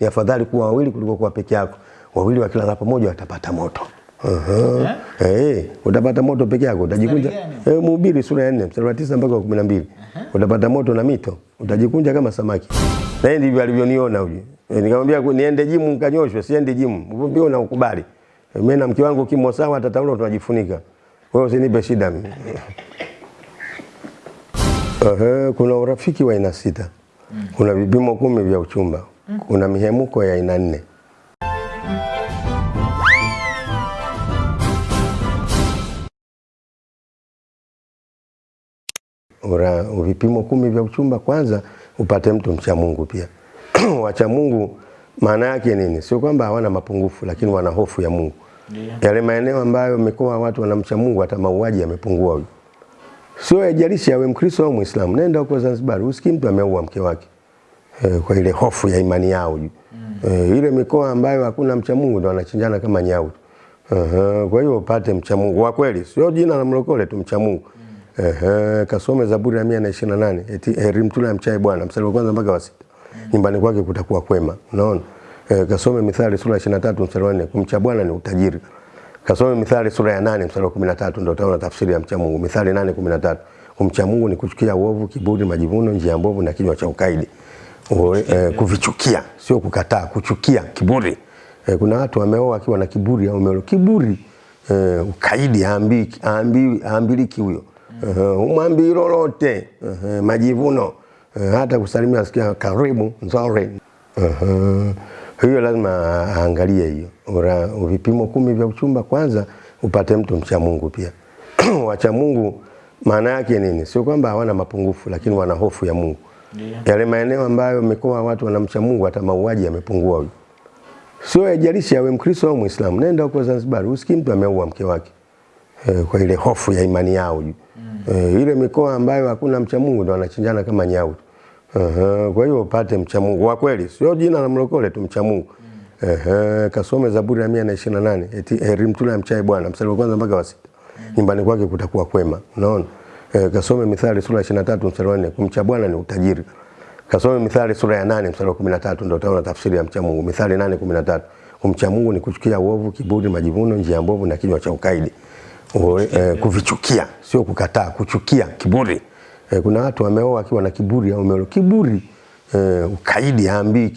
ni afadhali kuwa wawili kuliko kuwa peke yako. Wawili wakilala pamoja watapata moto. Uh-huh. Eh, utapata moto peke yako utajikunja. Eh, Mhubiri sura ya 4 mstari wa 9 mpaka wa 12. Utapata moto na mito, utajikunja kama samaki. Na yeye ndivyo alivyoniona huyu. E, nikamwambia niende jimu nikanyoshwe, siende jimu. Uvumbi una ukubali. Eh, Mimi na mke wangu kimo sawa taulo tunajifunika. Wewe usinipe shida mimi. -huh. kuna urafiki wa aina sita. Kuna vipimo kumi vya uchumba. Kuna mihemuko ya aina nne. Ura, vipimo kumi vya uchumba, kwanza upate mtu mcha Mungu pia. Wacha Mungu maana yake nini? Sio kwamba hawana mapungufu, lakini wana hofu ya Mungu. Yeah. Yale maeneo ambayo mikoa watu wanamcha Mungu, hata mauaji yamepungua. Sio yajalishi awe Mkristo au Muislamu. Nenda huko Zanzibar, usikii mtu ameua mke wake e, kwa ile hofu ya imani yao mm. eh, ile mikoa ambayo hakuna mcha Mungu ndo wanachinjana kama nyau. uh -huh. kwa hiyo upate mcha Mungu wa kweli, sio jina la mlokole tu, mcha Mungu. mm. eh, eh, kasome Zaburi ya 128 eti heri mtu yule amchaye Bwana, mstari wa kwanza mpaka wa sita. mm. Nyumbani kwake kutakuwa kwema. Unaona? eh, kasome Mithali sura ya 23 mstari wa 4, kumcha Bwana ni utajiri. Kasome Mithali sura ya 8 mstari wa 13 ndio utaona tafsiri ya mcha Mungu. Mithali 8:13. Kumcha Mungu ni kuchukia uovu, kiburi, majivuno, njia mbovu na kinywa cha ukaidi. Eh, kuvichukia, sio kukataa, kuchukia, kiburi. Eh, kuna watu wameoa akiwa na kiburi au umeoa kiburi. Eh, ukaidi haambiliki huyo. Uh, umwambii lolote. Uh, majivuno. Uh, hata kusalimia sikia karibu, nzuri. Uh, hiyo lazima aangalie hiyo. Vipimo kumi vya uchumba kwanza upate mtu mcha Mungu pia. Wacha Mungu maana yake nini? Sio kwamba hawana mapungufu lakini wana hofu ya Mungu. Yale maeneo ambayo mikoa watu wanamcha Mungu hata mauaji yamepungua huko. Sio yajalishi awe Mkristo au Muislamu. Nenda huko Zanzibar, usikii mtu ameua mke wake. E, kwa ile hofu ya imani yao mm. E, ile mikoa ambayo hakuna mcha Mungu ndo wanachinjana kama nyau. uh -huh. kwa hiyo upate mcha Mungu wa kweli, sio jina la mlokole tu, mcha Mungu. Ehe, kasome Zaburi ya 128 eti heri mtu yule amchaye Bwana, mstari wa kwanza mpaka wa sita. Nyumbani kwake kutakuwa kwema. Unaona? E, kasome Mithali sura ya 23 mstari wa 4, kumcha Bwana ni utajiri. Kasome Mithali sura ya 8 mstari wa 13 ndio utaona tafsiri ya mcha Mungu. Mithali 8:13. Kumcha Mungu ni kuchukia uovu, kiburi, majivuno, njia mbovu na kinywa cha ukaidi. Eh, kuvichukia, sio kukataa, kuchukia, kiburi. Eh, kuna watu wameoa akiwa na kiburi au umeoa kiburi. Eh, ukaidi haambii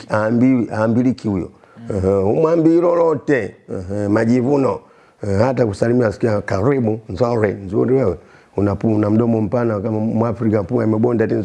haambiliki huyo. Uh, umwambii lolote. uh, majivuno. uh, hata kusalimia sikia karibu, nzuri, nzuri wewe. Una, una mdomo mpana kama Mwafrika pua imebonda tena,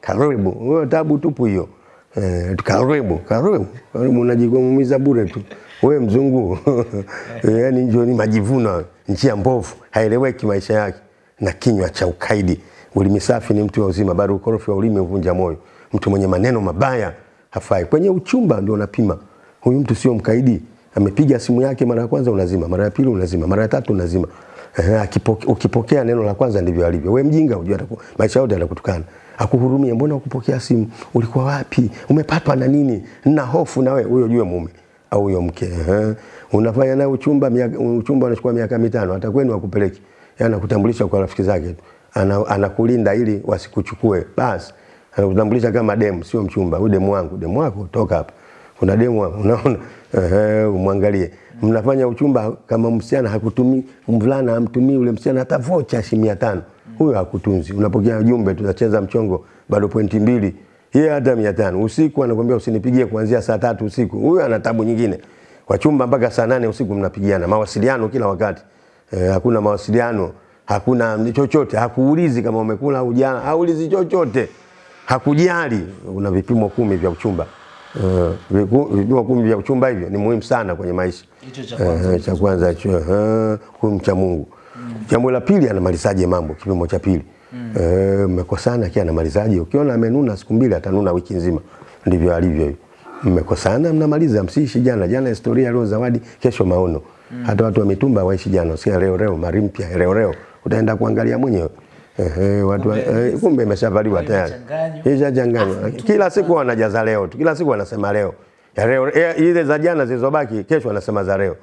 karibu. Wewe tabu tupu hiyo. Eh, karibu, karibu. Karibu unajigomumiza bure tu. Wewe mzungu. yani ndio ni majivuno, njia mbovu, haeleweki maisha yake na kinywa cha ukaidi. Ulimi safi ni mtu wa uzima, bado ukorofi wa ulimi uvunja moyo. Mtu mwenye maneno mabaya hafai. Kwenye uchumba ndio unapima. Huyu mtu sio mkaidi. Amepiga simu yake mara ya kwanza unazima, mara ya pili unazima, mara ya tatu unazima. Ukipokea neno la kwanza ndivyo alivyo. Wewe mjinga unajua maisha yote atakutukana. Akuhurumie, mbona ukupokea simu? Ulikuwa wapi? Umepatwa na nini? Nina hofu na wewe. Huyo jue mume au huyo mke. Eh. Unafanya naye uchumba uchumba unachukua miaka mitano, hata kwenu akupeleki. Yeye anakutambulisha kwa rafiki zake tu. Ana, anakulinda ili wasikuchukue. Basi anakutambulisha kama demu, sio mchumba. Huyu demu wangu, demu wako toka hapa. Kuna demu unaona? Ehe, umwangalie. Mnafanya uchumba kama msichana hakutumii, mvulana hamtumii ule msichana hata vocha shilingi 500. Huyo hakutunzi. Unapokea ujumbe tutacheza mchongo bado pointi mbili. Yeye hata 500. Usiku anakuambia usinipigie kuanzia saa tatu usiku. Huyo ana tabu nyingine. Wachumba mpaka saa nane usiku mnapigiana. Mawasiliano kila wakati. Eh, hakuna mawasiliano, hakuna chochote, hakuulizi kama umekula au jana, haulizi chochote. Hakujali. Una vipimo kumi vya uchumba. Uh, vipimo kumi vya uchumba hivyo ni muhimu sana kwenye maisha. Hicho cha kwanza. Eh, cha kwanza hicho, eh, huyu mcha Mungu. Jambo la pili anamalizaje mambo kipimo cha pili. Eh, mmekosana kia anamalizaje? Ukiona amenuna siku mbili atanuna wiki nzima. Ndivyo alivyo hiyo. Mmekosana mnamaliza, msiishi jana. Jana historia, leo zawadi, kesho maono. Hata watu wa mitumba waishi jana, sio leo leo, mari mpya leo leo. Utaenda kuangalia mwenyewe. Ehe, watu wa- eh, kumbe imeshavaliwa tayari. Ishachanganywa. Kila siku wanajaza leo tu. Kila siku wanasema leo. Ya leo ile za jana zilizobaki kesho wanasema za leo.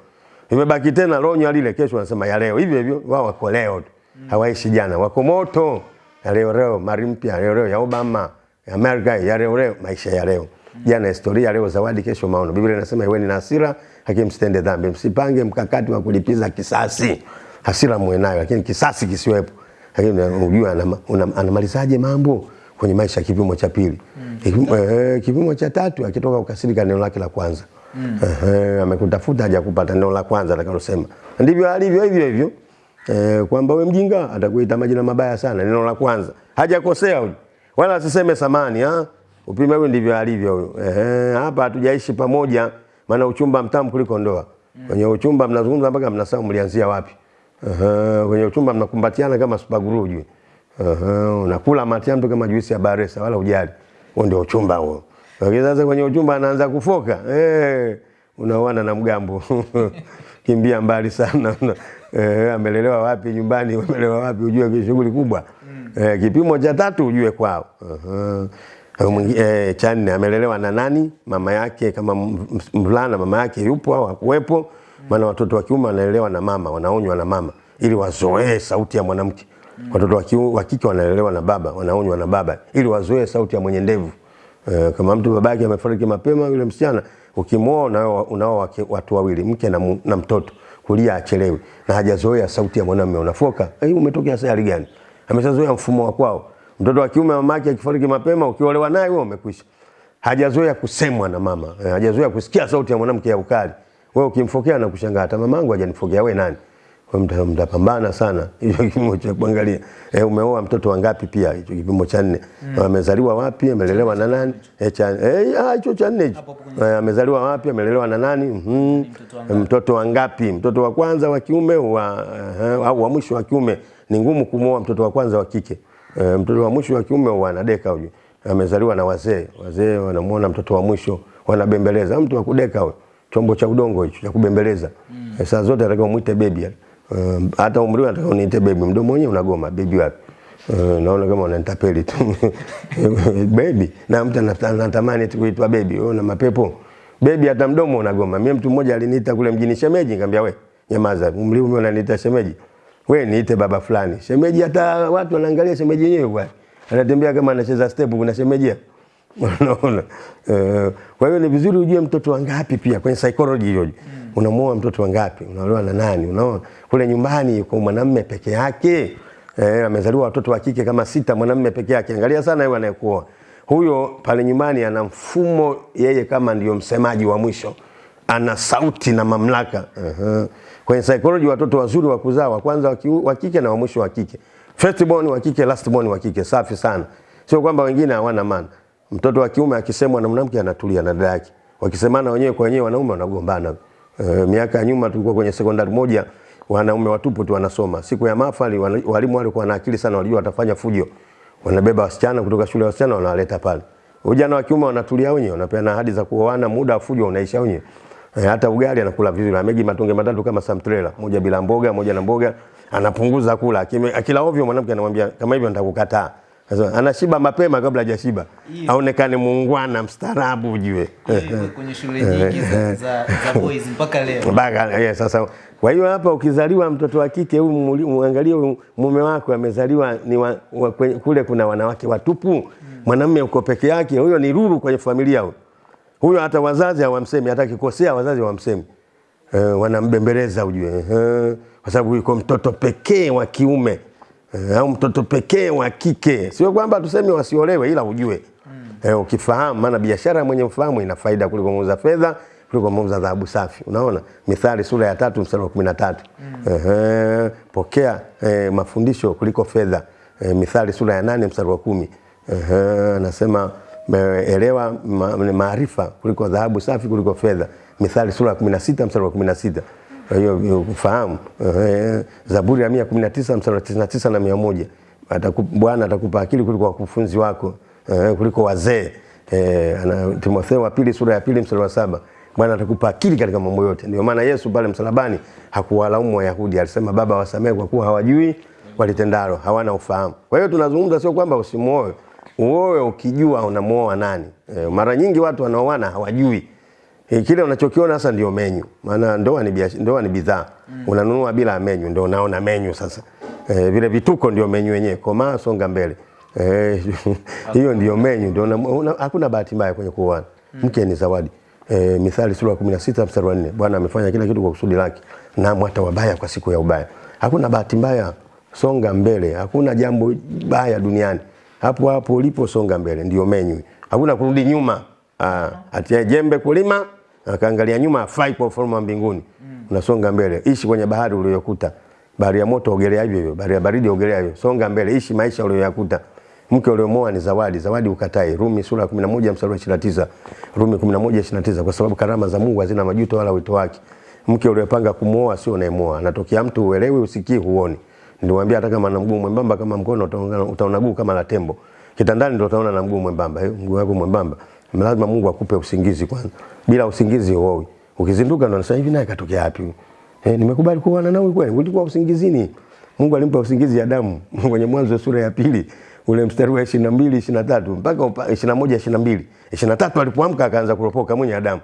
Imebaki tena lonyo lile kesho wanasema ya leo. Hivyo hivyo wao wako leo tu. Hawaishi jana. Wako moto. Ya leo leo, mali mpya leo leo ya Obama, ya Amerika ya leo leo, maisha ya leo. Jana historia, leo zawadi, kesho maono. Biblia inasema iweni na hasira, lakini msitende dhambi, msipange mkakati wa kulipiza kisasi. Hasira muwe nayo, lakini kisasi kisiwepo. Lakini unajua anamalizaje mambo kwenye maisha, kipimo cha pili. mm. eh, kipimo cha tatu akitoka ukasirika neno lake la kwanza mm. E, amekutafuta hajakupata neno la kwanza atakalosema. Ndivyo alivyo hivyo hivyo. Eh, kwamba we mjinga atakuita majina mabaya sana, neno la kwanza. Hajakosea huyu. Wala asiseme samani, ha? Upime huyu ndivyo alivyo huyu. e, hapa hatujaishi pamoja maana uchumba mtamu kuliko ndoa. Kwenye uchumba mnazungumza mpaka mnasahau mlianzia wapi. Ehe, kwenye uchumba mnakumbatiana kama supaguru ujui. Uh -huh. unakula mate mtu kama juisi ya baresa wala ujali. Huo ndio uchumba huo. Lakini sasa kwenye uchumba anaanza kufoka. Eh, unaoana na mgambo. Kimbia mbali sana. Eh, amelelewa wapi nyumbani, amelelewa wapi ujue shughuli kubwa. Eh, kipimo cha tatu ujue kwao. Aha. -huh. Eh, cha nne amelelewa na nani? Mama yake kama mvulana mama yake yupo au hakuwepo? Maana watoto wa kiume wanaelewa na mama, wanaonywa na mama ili wazoee sauti ya mwanamke. Watoto wa kike wanaelewa na baba, wanaonywa na baba ili wazoee sauti ya mwenye ndevu. E, kama mtu babake amefariki mapema, yule msichana ukimwoa unao unao watu wawili, mke na, na mtoto, kulia achelewi na hajazoea sauti ya mwanamume, unafoka hey, umetokea sayari gani? Ameshazoea mfumo wa kwao. Mtoto wa kiume mamake akifariki mapema, ukiolewa naye wewe umekwisha. Hajazoea kusemwa na mama, eh, hajazoea kusikia sauti ya mwanamke ya ukali. Wewe ukimfokea na kushangaa, hata mamangu hajanifokea, wewe nani? Wewe mtapambana sana. Hicho kipimo cha kuangalia. E, umeoa mtoto wangapi pia? Hicho kipimo cha nne. Mm. amezaliwa wapi? Amelelewa na nani? Eh, cha eh ah, hicho cha nne hicho. Hapo hapo kwenye- e, amezaliwa wapi? Amelelewa na nani? Mm. mtoto wangapi? mtoto wa kwanza wa kiume wa, uh, au wa mwisho wa kiume? Ni ngumu kumwoa mtoto wa kwanza wa kike. Mtoto wa mwisho wa kiume wanadeka huyo amezaliwa na wazee. Wazee wanamuona mtoto wa mwisho wanabembeleza. Mtu wa kudeka huyo chombo cha udongo hicho cha kubembeleza mm. saa zote atakiwa muite baby Um, hata umri wake anataka uniite baby, mdomo wenyewe unagoma baby wapi? Uh, naona kama unanitapeli tu baby, na mtu anatamani tu kuitwa baby. Wewe una mapepo baby, hata mdomo unagoma. Mimi mtu mmoja aliniita kule mjini shemeji, nikamwambia we nyamaza, umri ume unaniita shemeji, we niite baba fulani. Shemeji, hata watu wanaangalia shemeji yenyewe bwana, anatembea kama anacheza step, kuna shemeji hapo. Unaona? Eh, kwa hiyo ni vizuri ujue mtoto wangapi pia kwenye psychology hiyo. mm. Unamuoa mtoto wangapi? Unaolewa na nani? Unaona? Kule nyumbani yuko mwanamume peke yake. Eh, amezaliwa watoto wa kike kama sita, mwanamume peke yake. Angalia sana yeye anayekuoa. Huyo pale nyumbani ana mfumo yeye kama ndio msemaji wa mwisho. Ana sauti na mamlaka. Uh-huh. Kwenye psychology watoto wazuri wa kuzaa wa kwanza wa kike na wa mwisho wa kike. First born wa kike, last born wa kike. Safi sana. Sio kwamba wengine hawana maana. Mtoto wa kiume akisemwa na mwanamke anatulia na dada yake. Wakisemana wenyewe kwa wenyewe wanaume wanagombana. E, miaka ya nyuma tulikuwa kwenye sekondari moja wanaume watupu tu wanasoma. Siku ya mahafali walimu walikuwa na akili sana, walijua watafanya fujo. Wanabeba wasichana kutoka shule ya wasichana wanawaleta pale. Vijana wa kiume wanatulia wenyewe, wanapeana ahadi za kuoana, muda wa fujo unaisha wenyewe. E, hata ugali anakula vizuri, amegi matonge matatu kama samtrela, moja bila mboga, moja na mboga, anapunguza kula. Akila ovyo mwanamke anamwambia kama hivyo nitakukataa. Anashiba mapema kabla hajashiba. Aonekane muungwana, mstaarabu ujue. Kwenye shule nyingi za, za, za boys mpaka leo. Mpaka yeah, sasa. Kwa hiyo hapa ukizaliwa mtoto wa kike huyu muangalie mume wako amezaliwa ni wa, wa, kule kuna wanawake watupu. Mwanamume uko peke yake huyo ni ruru kwenye familia huyo. Huyo hata wazazi hawamsemi hata kikosea wazazi hawamsemi. Eh, wanambembeleza ujue. Eh, kwa sababu yuko mtoto pekee wa kiume eh, au mtoto pekee wa kike. Sio kwamba tuseme wasiolewe ila ujue. Eh, ukifahamu maana biashara mwenye ufahamu ina faida kuliko muuza fedha kuliko muuza dhahabu safi. Unaona? Mithali sura ya tatu mstari wa kumi na tatu. Eh, pokea eh, mafundisho kuliko fedha. Eh, mithali sura ya nane mstari wa kumi. Eh, anasema eh, elewa ma- maarifa kuliko dhahabu safi kuliko fedha. Mithali sura ya 16 mstari wa 16 kwa hiyo ufahamu eh, zaburi ya 119 mstari wa 99 na 100 Ataku- bwana atakupa akili kuliko wakufunzi wako eh, kuliko wazee. Eh, ana- timotheo wa pili sura ya pili mstari wa saba bwana atakupa akili katika mambo yote. Ndio maana yesu pale msalabani hakuwalaumu wayahudi alisema baba wasamehe kwa kuwa hawajui walitendalo hawana ufahamu. Kwa hiyo tunazungumza sio kwamba usimuoe uoe ukijua unamuoa nani. E, mara nyingi watu wanaoana hawajui e, kile unachokiona sasa ndio menyu maana ndoa ni biashara ndoa ni bidhaa mm. unanunua bila menyu ndio unaona menyu sasa e, vile vituko ndio menyu yenyewe komaa songa mbele Eh, hiyo ndio menyu ndio una- una- hakuna bahati mbaya kwenye kuoana Mke ni zawadi. E, Mithali sura ya 16 mstari wa 4. Bwana amefanya kila kitu kwa kusudi lake na hata wabaya kwa siku ya ubaya. Hakuna bahati mbaya, songa mbele. Hakuna jambo baya duniani. Hapo hapo ulipo songa mbele ndio menyu. Hakuna kurudi nyuma. Ah, atia jembe kulima akaangalia nyuma afai kwa ufalme wa mbinguni. mm. Unasonga mbele. Ishi kwenye bahari uliyokuta. Bahari ya moto ogelea hivyo hivyo, bahari ya baridi ogelea hivyo. Songa mbele, ishi maisha uliyoyakuta. Mke uliomoa ni zawadi, zawadi ukatai. Rumi sura ya 11 mstari wa 29. Rumi 11:29 kwa sababu karama za Mungu hazina majuto wala wito wake. Mke uliopanga kumuoa sio unayemoa. Anatokea mtu uelewi, usikii, huoni. Niliwaambia hata kama ana mguu mwembamba kama mkono utaona utaona guu kama la tembo. Kitandani ndio utaona na mguu mwembamba. Mguu wako mwembamba. Lazima Mungu akupe usingizi kwanza. Bila usingizi huoi. Ukizinduka ndo unasema hivi naye katokea wapi? Eh, nimekubali kuoana nawe kweli. Ulikuwa usingizini. Mungu alimpa usingizi Adamu kwenye Mwanzo sura ya pili ule mstari wa 22 23 mpaka 21 22 23 alipoamka akaanza kuropoka mwenye Adamu.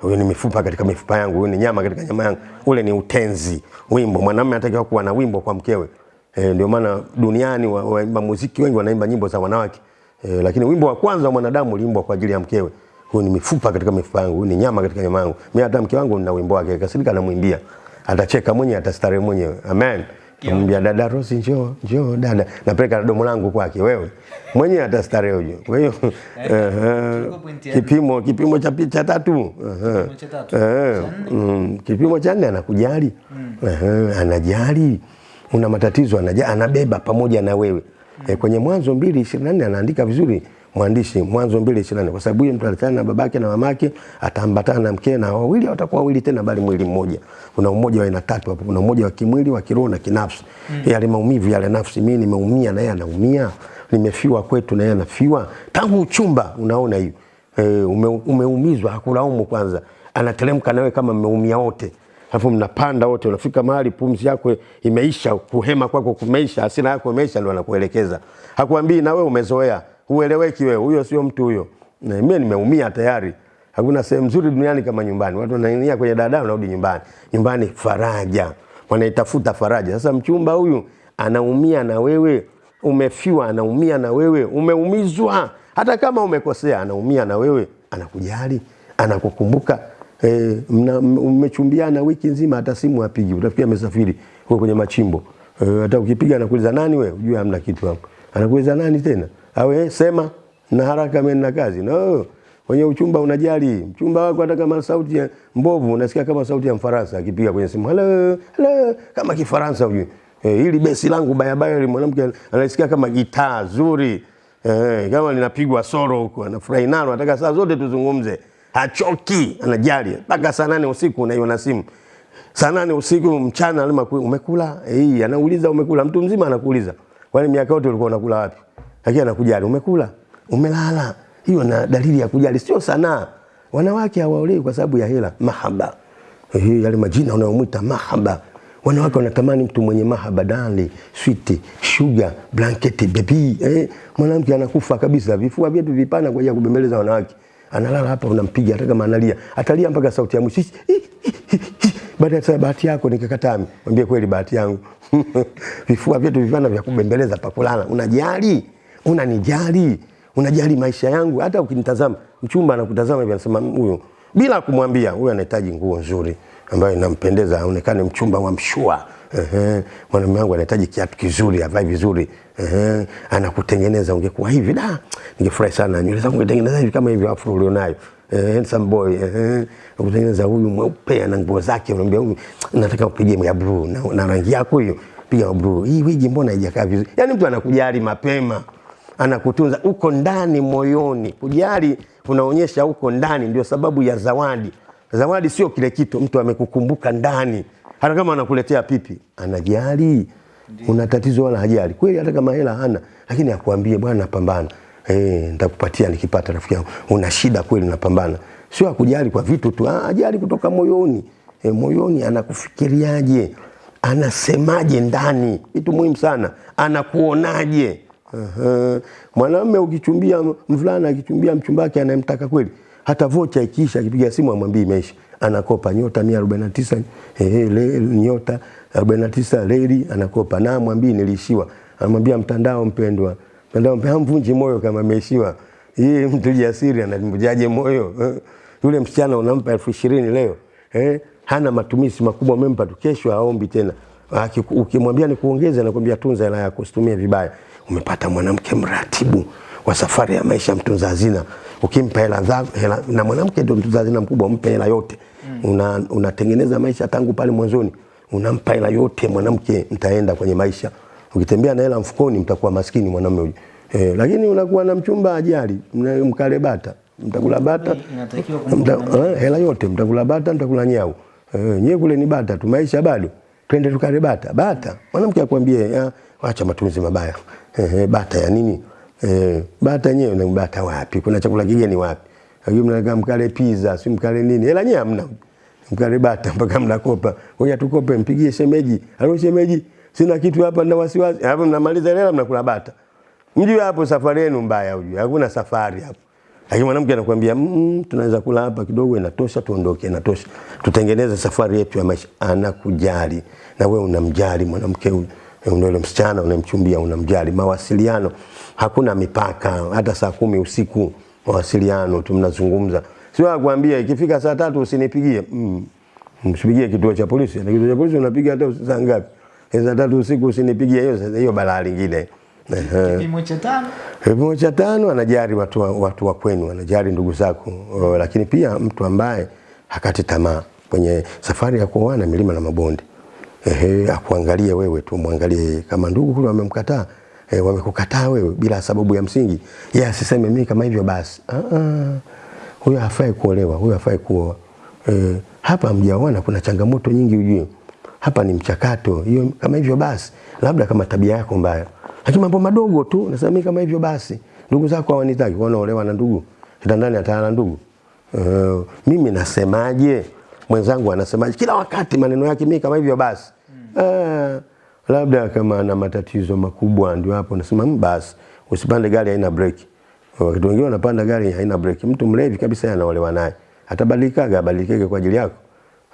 Huyo ni mifupa katika mifupa yangu, huyo ni nyama katika nyama yangu. Ule ni utenzi, wimbo. Mwanamume anatakiwa kuwa na wimbo kwa mkewe. E, ndio maana duniani waimba wa muziki wengi wanaimba nyimbo za wanawake. E, lakini wimbo wa kwanza wa mwanadamu uliimbwa kwa ajili ya mkewe. Huyu ni mifupa katika mifupa yangu, huyu ni nyama katika nyama yangu. Mimi hata mke wangu nina wimbo wake, kasirika namwimbia. Atacheka mwenyewe, atastarehe mwenyewe. Amen. Namwambia dada Rosi, njoo njoo dada, napeleka na domo langu kwake, wewe mwenyewe atastarehe huyo. Kwa hiyo kipimo kipimo cha picha tatu kipimo cha nne anakujali, anajali, una matatizo anabeba pamoja na wewe. E, kwenye Mwanzo mbili ishirini na nne anaandika vizuri mwandishi Mwanzo mbili ishirini na nne kwa sababu huyu mtu alitana na babake na mamake, ataambatana na mke na wawili watakuwa wawili tena, bali mwili mmoja. Kuna umoja wa aina tatu hapo, kuna umoja wa kimwili, wa kiroho na kinafsi. Mm. Yale maumivu yale nafsi, mimi nimeumia na yeye anaumia, nimefiwa kwetu na yeye anafiwa. Tangu uchumba unaona hiyo e, ume, umeumizwa, hakulaumu kwanza, anateremka nawe kama mmeumia wote alafu mnapanda wote, unafika mahali pumzi yako imeisha, kuhema kwako kumeisha, hasira yako imeisha, ndo anakuelekeza. Hakuambii na wewe umezoea, hueleweki wewe, huyo sio mtu huyo. Mimi nimeumia tayari. Hakuna sehemu nzuri duniani kama nyumbani. Watu wanaingia kwenye dada, wanarudi nyumbani. Nyumbani faraja, wanaitafuta faraja. Sasa mchumba huyu anaumia na wewe, umefiwa, anaumia na wewe, umeumizwa, hata kama umekosea, anaumia na wewe, anakujali, anakukumbuka E, mmechumbiana wiki nzima, hata simu apigi, utafikia amesafiri kwa kwenye machimbo eh, hata ukipiga anakuuliza nani wewe, ujue hamna kitu hapo. Anakuuliza nani tena? Au eh, sema na haraka, mimi na kazi. No, kwenye uchumba unajali mchumba wako, hata kama sauti ya mbovu unasikia kama sauti ya Mfaransa akipiga kwenye simu, hello hello, kama Kifaransa ujue. eh, hili besi langu baya baya, ile mwanamke anasikia kama gitaa zuri eh, kama linapigwa soro huko, anafurahi nalo, anataka saa zote tuzungumze hachoki, anajali mpaka saa nane usiku unaiona simu. Saa nane usiku mchana alima umekula? Hii anauliza umekula. Mtu mzima anakuuliza. Kwani miaka yote ulikuwa unakula wapi? Lakini anakujali, umekula? Umelala? Hiyo na dalili ya kujali, sio sanaa. Wanawake hawaolewi kwa sababu ya hela, mahaba. Eh, yale majina unayomwita mahaba. Wanawake wanatamani mtu mwenye mahaba, dali, sweet, sugar, blanket, baby. Eh, mwanamke anakufa kabisa, vifua vyetu vipana kwa ajili ya kubembeleza wanawake analala hapa, unampiga hata kama analia, atalia mpaka sauti ya mwisho. Baada ya bahati yako nikakataa, mwambie kweli, bahati yangu vifua vyetu vivana vya kubembeleza pa kulala. Unajali, unanijali, unajali maisha yangu. Hata ukinitazama, mchumba anakutazama hivi, anasema huyu, bila kumwambia, huyu anahitaji nguo nzuri ambayo inampendeza, aonekane mchumba wa mshua. Ehe, mwanamume wangu anahitaji kiatu kizuri, avae vizuri. Ehe, anakutengeneza. Ungekuwa hivi da, ningefurahi sana. Nywele zangu ungetengeneza hivi kama hivi afro ulionayo. Eh, handsome boy. Ehe, kutengeneza huyu mweupe na nguo zake, unamwambia huyu nataka upige ya blue na, na rangi yako hiyo, piga ya blue. Hii wigi mbona haijakaa vizuri? Yani mtu anakujali mapema. Anakutunza uko ndani moyoni. Kujali unaonyesha uko ndani, ndio sababu ya zawadi. Zawadi sio kile kitu, mtu amekukumbuka ndani hata kama anakuletea pipi anajali. Una tatizo wala hajali kweli, hata kama hela hana, lakini akwambie bwana, napambana eh, nitakupatia nikipata. Rafiki yangu, una shida kweli, napambana. Sio akujali kwa vitu tu, ajali kutoka moyoni. E, moyoni anakufikiriaje, anasemaje ndani, vitu muhimu sana. Anakuonaje? uh-huh. Mwanamume ukichumbia, mvulana akichumbia mchumba wake anayemtaka kweli, hata vocha ikiisha, akipiga simu amwambie imeisha anakopa nyota 149 eh, le, nyota 49 leli anakopa, na mwambie nilishiwa. Anamwambia mtandao mpendwa, mtandao mpendwa, mvunji moyo kama ameishiwa. hii mtu jasiri anamjaje moyo eh? Yule msichana unampa elfu ishirini leo eh? hana matumizi makubwa, umempa tu, kesho aombi tena. Ukimwambia ni kuongeza, anakwambia tunza hela yako, usitumie vibaya. Umepata mwanamke mratibu wa safari ya maisha, mtunza hazina. Ukimpa hela na mwanamke ndio mtunza hazina mkubwa, mpe hela yote una, unatengeneza maisha tangu pale mwanzoni, unampa hela yote mwanamke, mtaenda kwenye maisha. Ukitembea na hela mfukoni, mtakuwa maskini mwanamume huyo. eh, lakini unakuwa na mchumba ajali, mkale bata, mtakula bata Mta, eh, hela yote mtakula bata, mtakula nyau. Eh, nyewe kule ni bata tu, maisha bado. Twende tukale bata. Bata. Mwanamke akwambie, "Ah, acha matumizi mabaya. Eh, eh, bata ya nini? Eh, bata yenyewe na bata wapi? Kuna chakula kigeni wapi? Lakini mnakaa mkale pizza, si mkale nini? Hela nyewe hamna. Mkale bata mpaka mnakopa. Ngoja tukope, mpigie shemeji. Halo shemeji, sina kitu hapa na wasiwasi. Hapo mnamaliza hela mnakula bata. Mjue hapo safari yenu mbaya ujue. Hakuna safari hapo. Lakini mwanamke anakuambia mm, tunaweza kula hapa kidogo, inatosha, tuondoke, inatosha, tutengeneze safari yetu ya maisha. Anakujali na wewe unamjali mwanamke huyu, yule msichana unamchumbia, unamjali. Mawasiliano hakuna mipaka, hata saa kumi usiku mawasiliano tu, mnazungumza. Sio akwambia ikifika saa tatu usinipigie mm. Msipigie kituo cha polisi. Na kituo cha polisi unapiga hata saa ngapi? Saa tatu usiku usinipigie, hiyo hiyo balaa lingine. Kipimo cha tano Kipimo cha tano anajali watu wa, watu wa kwenu, anajali ndugu zako, Uh, lakini pia mtu ambaye hakati tamaa kwenye safari ya kuoana milima na mabonde. Ehe, akuangalie wewe tu, mwangalie kama ndugu kule wamemkataa eh, wamekukataa wewe bila sababu ya msingi, yeye asiseme mimi kama hivyo basi. Ah, ah, huyo hafai kuolewa, huyo hafai kuoa. E, hapa mjaoana kuna changamoto nyingi ujue. Hapa ni mchakato. Hiyo kama hivyo basi, labda kama tabia yako mbaya. Lakini mambo madogo tu, nasema mimi kama hivyo basi. Ndugu zako hawanitaki, wanaolewa na ndugu. Kitandani atana ndugu. Uh, mimi nasemaje? Mwenzangu anasemaje? Kila wakati maneno yake mimi kama hivyo basi. E, labda kama ana matatizo makubwa ndio hapo nasema "Mm, basi usipande gari haina breki. Wakati wengine wanapanda gari haina breki. Mtu mlevi kabisa anaolewa naye. Atabadilikaga, abadilikege kwa ajili yako.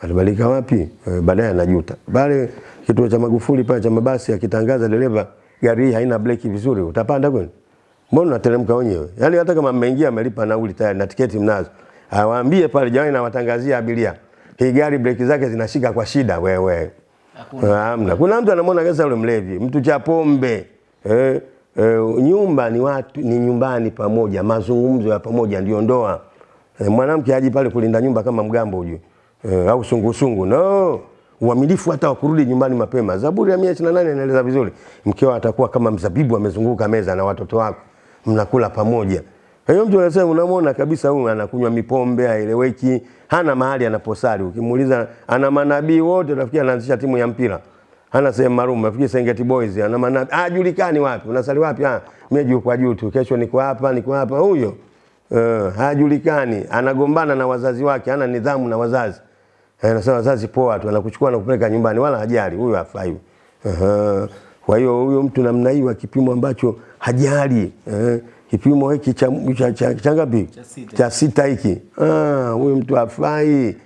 Atabadilika wapi? E, baadaye anajuta. Pale kituo cha Magufuli pale cha mabasi akitangaza dereva gari hii haina breki vizuri, utapanda kweli? Mbona unateremka wenyewe? Yaani hata kama mmeingia amelipa nauli tayari na tiketi mnazo. Awaambie pale jamani na watangazia abiria. Hii gari breki zake zinashika kwa shida wewe. hakuna Hamna. Kuna mtu anamwona kesa yule mlevi, mtu cha pombe. Eh, eh, nyumba ni watu ni nyumbani pamoja, mazungumzo ya pamoja ndio ndoa. Uh, mwanamke haji pale kulinda nyumba kama mgambo huyu uh, au sungusungu. No. Uaminifu hata wa kurudi nyumbani mapema. Zaburi ya 128 inaeleza vizuri. Mkeo atakuwa kama mzabibu amezunguka meza na watoto wako. Mnakula pamoja. Hiyo mtu anasema unamwona kabisa huyu anakunywa mipombe, haeleweki, hana mahali anaposali. Ukimuuliza ana manabii wote, rafiki anaanzisha timu ya mpira. Hana sehemu maalum, nafikiri Serengeti Boys, ana maana hajulikani julikani wapi? Unasali wapi? Ah, mimi juu kwa juu tu. Kesho niko hapa, niko hapa huyo. Uh, hajulikani, anagombana na wazazi wake, hana nidhamu na wazazi. Eh, Anasema wazazi poa tu, anakuchukua na kupeleka nyumbani wala hajali. Huyo hafai. -huh. Kwa hiyo huyo mtu namna hiyo kipimo ambacho hajali eh, kipimo hiki cha cha, cha, cha ngapi? Cha sita. Cha sita hiki. Ah, huyo mtu hafai.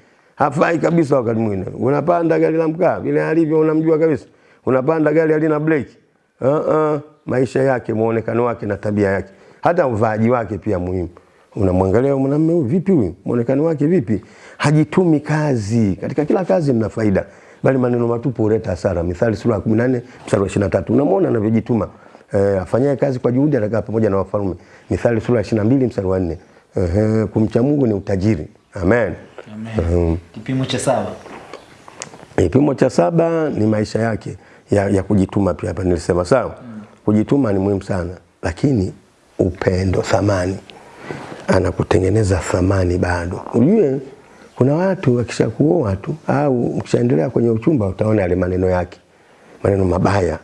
Hafai kabisa wakati mwingine. Unapanda gari la mkaa vile alivyo unamjua kabisa. Unapanda gari halina breki. uh -uh. maisha yake, muonekano wake na tabia yake. Hata uvaaji wake pia muhimu. Unamwangalia mwanamume huyu vipi huyu? Muonekano wake vipi? Hajitumi kazi. Katika kila kazi mna faida. Bali maneno matupu huleta hasara. Mithali sura ya 18 mstari wa 23. Unamwona anavyojituma. Eh, afanyaye kazi kwa juhudi atakaa pamoja na wafalme. Mithali sura ya 22 mstari wa 4. Ehe, kumcha Mungu ni utajiri. Amen. Kipimo cha saba Kipimo cha saba ni maisha yake ya, ya kujituma pia hapa nilisema sawa. Mm. Kujituma ni muhimu sana, lakini upendo, thamani, anakutengeneza thamani bado. Ujue kuna watu wakishakuoa tu au ukishaendelea kwenye uchumba, utaona yale maneno yake, maneno mabaya.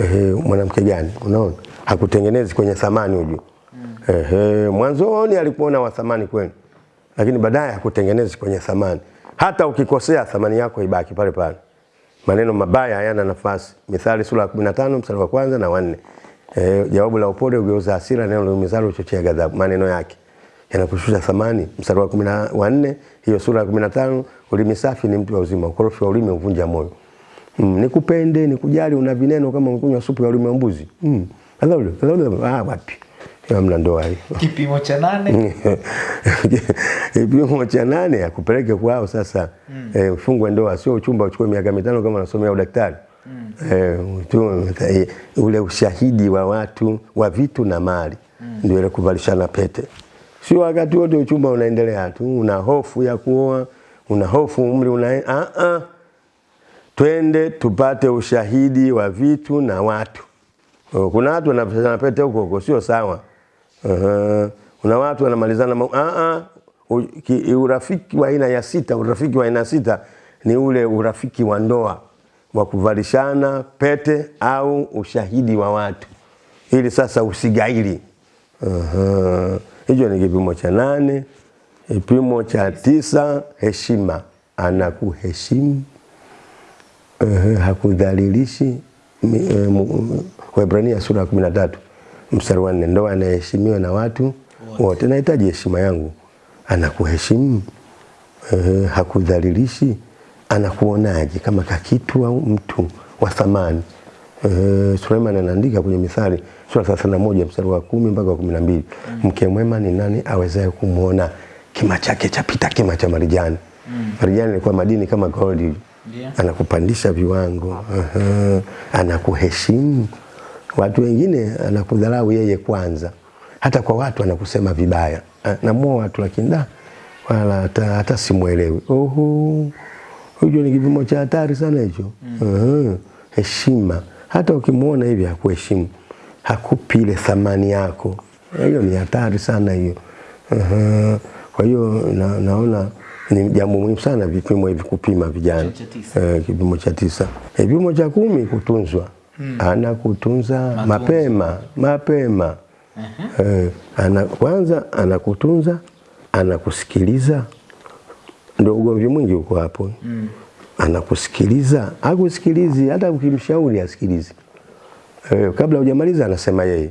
Ehe, mwanamke gani? Unaona hakutengenezi kwenye thamani ujue. Ehe, mwanzoni alikuona wa thamani kwenu, lakini baadaye hakutengenezi kwenye thamani. Hata ukikosea thamani yako ibaki pale pale. Maneno mabaya hayana nafasi. Mithali sura ya 15 mstari wa kwanza na wanne. Eh, jawabu la upole ugeuza hasira, neno liumizalo huchochea ghadhabu. Maneno yake yanakushusha thamani. Mstari wa 14 hiyo sura ya 15, ulimi safi ni mtu wa uzima, ukorofi wa ulimi uvunja moyo. Mm, nikupende, nikujali, una vineno kama unakunywa supu ya ulimi wa mbuzi. Mm. Ah, wapi? Hamna ndoa hiyo. Kipimo cha nane Kipimo cha nane akupeleke kwao sasa mm. eh, ufungwe ndoa, sio uchumba uchukue miaka mitano kama unasomea udaktari mm. eh, tu, eh, ule ushahidi wa watu wa vitu na mali mm. ndio ile kuvalishana pete, sio wakati wote uchumba unaendelea tu, una hofu ya kuoa, una hofu umri una a a Twende tupate ushahidi wa vitu na watu. Oh, Kuna watu wanapenda pete huko huko, sio sawa. Uh, kuna watu wanamalizana ma- ah, ah, urafiki wa aina ya sita, urafiki wa aina sita ni ule urafiki wa ndoa wa kuvalishana pete au ushahidi wa watu, ili sasa usigaili. Hicho ni kipimo cha nane. Kipimo cha tisa, heshima, anakuheshimu eh, hakudhalilishi. Eh, Waebrania sura ya kumi na tatu mstari wa nne ndoa anaheshimiwa na watu wote. Nahitaji heshima yangu, anakuheshimu eh, hakudhalilishi. Anakuonaje kama kakitu au mtu wa thamani? Eh, Suleiman anaandika kwenye Mithali sura 31 mstari wa kumi mpaka wa kumi na mbili mke mwema ni nani awezaye kumwona kima chake chapita kima cha marijani? Mm. Marijani ilikuwa madini kama gold Yeah. Anakupandisha viwango Uh -huh. anakuheshimu. Watu wengine anakudharau yeye kwanza, hata kwa watu anakusema vibaya, namua watu lakini da wala hata, hata simuelewi. Oho, hicho ni kipimo cha hatari sana hicho. Aha. Heshima, hata ukimuona hivi hakuheshimu, hakupi ile thamani yako, hiyo ni hatari sana hiyo. Kwa hiyo na, naona ni jambo muhimu sana vipimo hivi kupima vijana. Eh, kipimo cha tisa. Eh, Kipimo cha kumi kutunzwa. Anakutunza mapema mapema. uh -huh. Eh, ana, kwanza anakutunza, anakusikiliza. Ndio ugomvi mwingi uko hapo. Anakusikiliza, akusikilizi hata ukimshauri asikilizi. Eh, kabla hujamaliza anasema yeye.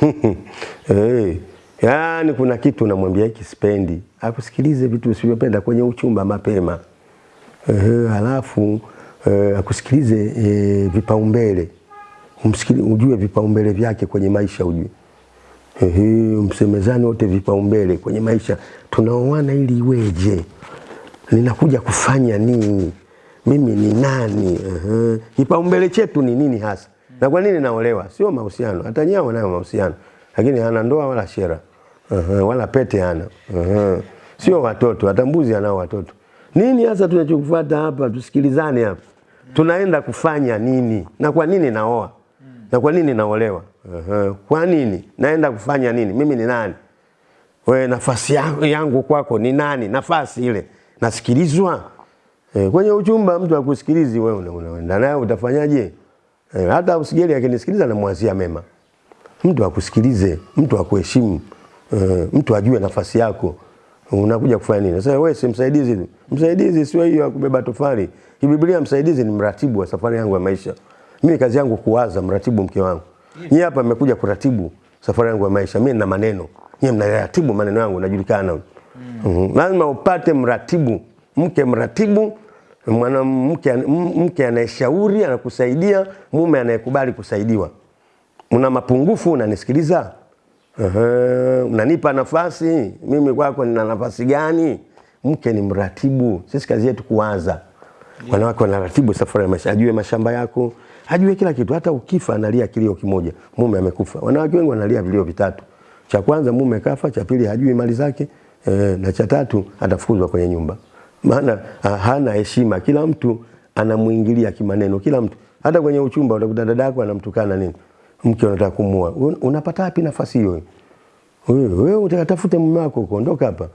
eh, yaani kuna kitu namwambia hiki sipendi, akusikilize vitu usivyopenda kwenye uchumba mapema. Eh, halafu eh, akusikilize eh, vipaumbele, umsikili, ujue vipaumbele vyake kwenye maisha ujue. Ehe, msemezane wote vipaumbele kwenye maisha. Tunaoana ili iweje? Ninakuja kufanya nini? Mimi ni nani? Ehe. Kipaumbele chetu ni nini hasa? Na kwa nini naolewa? Sio mahusiano. Hata nyao nayo mahusiano. Lakini hana ndoa wala shera. Ehe, wala pete hana. Ehe. Sio watoto, hata mbuzi anao watoto. Nini hasa tunachokufuata hapa? Tusikilizane hapa. Tunaenda kufanya nini? Na kwa nini naoa? Na kwa nini naolewa? uh-huh. Kwa nini? Naenda kufanya nini? Mimi ni nani? We, nafasi yangu, kwako ni nani? Nafasi ile nasikilizwa. E, kwenye uchumba mtu akusikilizi wewe unaenda naye utafanyaje? E, hata usigeli akinisikiliza namwazia mema. Mtu akusikilize, mtu akuheshimu, e, mtu ajue nafasi yako. Unakuja kufanya nini? Sasa wewe si msaidizi. Msaidizi sio hiyo ya kubeba tofali. Kibiblia msaidizi ni mratibu wa safari yangu ya maisha. Mimi kazi yangu kuwaza, mratibu mke wangu. Nyie hapa mmekuja kuratibu safari yangu ya maisha. Mimi nina maneno. Nyie mnaratibu maneno yangu najulikana. Mm. Lazima upate mratibu, mke mratibu, mwanamke mke anayeshauri, anakusaidia, mume anayekubali kusaidiwa. Una mapungufu unanisikiliza? Unanipa nafasi, mimi kwako nina nafasi gani? Mke ni mratibu, sisi kazi yetu kuwaza. Wanawake wanaratibu safari ya maisha, ajue mashamba yako, ajue kila kitu. Hata ukifa analia kilio kimoja, mume amekufa. Wanawake wengi wanalia vilio vitatu. Cha kwanza mume kafa, cha pili hajui mali zake, e, na cha tatu atafukuzwa kwenye nyumba. Maana hana heshima, kila mtu anamuingilia kimaneno, kila mtu. Hata kwenye uchumba utakuta dada yako anamtukana nini, mke unataka kumua, unapata wapi nafasi hiyo? Wewe utakatafute mume wako kuondoka ondoka hapa.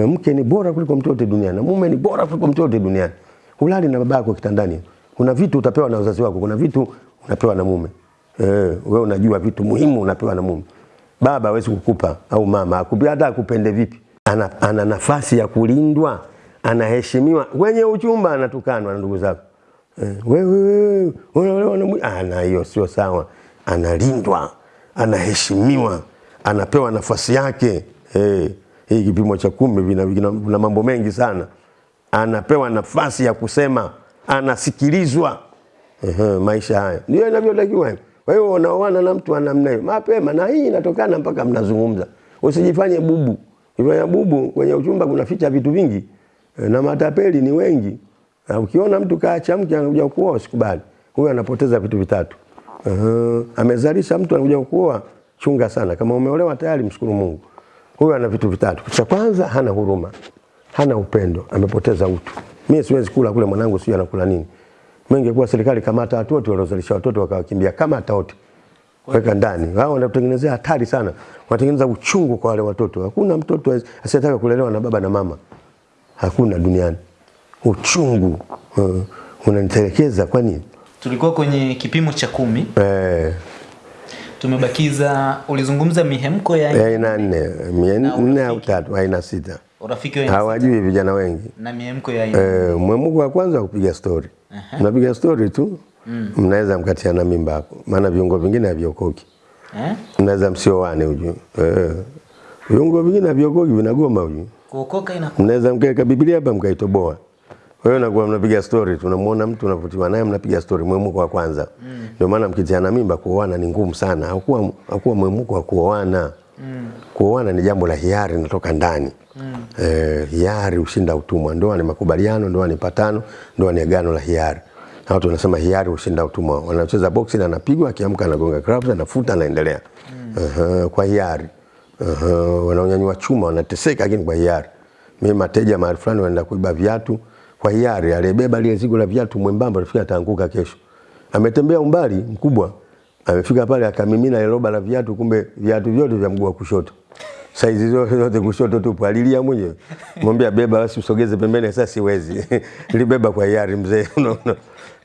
E, mke ni bora kuliko mtu yote duniani na mume ni bora kuliko mtu yote duniani. Hulali na baba yako kitandani. Kuna vitu utapewa na wazazi wako, kuna vitu unapewa na mume. Eh, wewe unajua vitu muhimu unapewa na mume. Baba hawezi kukupa au mama akupi hata akupende vipi. Ana, ana nafasi ya kulindwa, anaheshimiwa. Kwenye uchumba anatukanwa na ndugu zako. Eh, wewe wewe unaolewa na ana ah, hiyo sio sawa. Analindwa, anaheshimiwa, anapewa nafasi yake. Eh, hii kipimo cha kumi vina, vina, vina mambo mengi sana. Anapewa nafasi ya kusema, anasikilizwa. Ehe, maisha haya ndio inavyotakiwa. Kwa hiyo unaoana na mtu anamna namna hiyo mapema, na hii inatokana mpaka mnazungumza. Usijifanye bubu. ifanya bubu kwenye uchumba kunaficha vitu vingi Eh, na matapeli ni wengi. Na ukiona mtu kaacha mke anakuja kuoa usikubali. Huyo anapoteza vitu vitatu. Uh, amezalisha mtu anakuja kuoa, chunga sana. Kama umeolewa tayari, mshukuru Mungu. Huyo ana vitu vitatu. Cha kwanza hana huruma, hana upendo, amepoteza utu. Mimi siwezi kula kule, mwanangu sio anakula nini. Mimi ningekuwa serikali kamata watu wote waliozalisha watoto wakawakimbia, kama hata wote weka ndani. Wao wanatengenezea hatari sana, wanatengeneza uchungu kwa wale watoto. Hakuna mtoto asiyetaka kulelewa na baba na mama, hakuna duniani. Uchungu uh, unanitelekeza kwa nini? tulikuwa kwenye kipimo cha kumi Eh, tumebakiza ulizungumza mihemko ya aina nne, mia Na nne au tatu, aina sita. Urafiki wengi. Hawajui vijana wengi. na miemko ya aina Eh, mwemuko wa kwanza kupiga stori. Mnapiga story tu, mm. mnaweza mkatiana mimba hapo, maana viungo vingine haviokoki. eh? Mnaweza msioane ujue. Eh, viungo vingine haviokoki vinagoma ujue. kuokoka inakuwa. mnaweza mkaeka Biblia hapa mkaitoboa. Kwa hiyo nakuwa mnapiga story, tunamuona mtu unavutiwa naye, mnapiga story, mwemuko wa kwanza. Ndio mm. maana mkitiana mimba kuoana ni ngumu sana, hakuwa hakuwa mwemuko wa kuoana. Kuoana ni jambo la hiari, natoka ndani. mm. Eh, hiari ushinda utumwa. Ndoa ni makubaliano, ndoa ni patano, ndoa ni agano la hiari. Na watu wanasema hiari ushinda utumwa. Wanacheza boxing, anapigwa, akiamka anagonga clubs, anafuta, anaendelea. -huh, kwa hiari. uh -huh, wanaonyanyua chuma wanateseka, lakini kwa hiari. Mimi mateja mahali fulani wanaenda kuiba viatu kwa hiari, aliyebeba lile zigo la viatu mwembamba, rafiki ataanguka kesho. Ametembea umbali mkubwa, amefika pale akamimina ile roba la viatu, kumbe viatu vyote vya mguu wa kushoto saizi zote zote kushoto tupu. Alilia mwenyewe, mwambia beba basi usogeze pembeni. Sasa siwezi libeba kwa hiari mzee, no, no.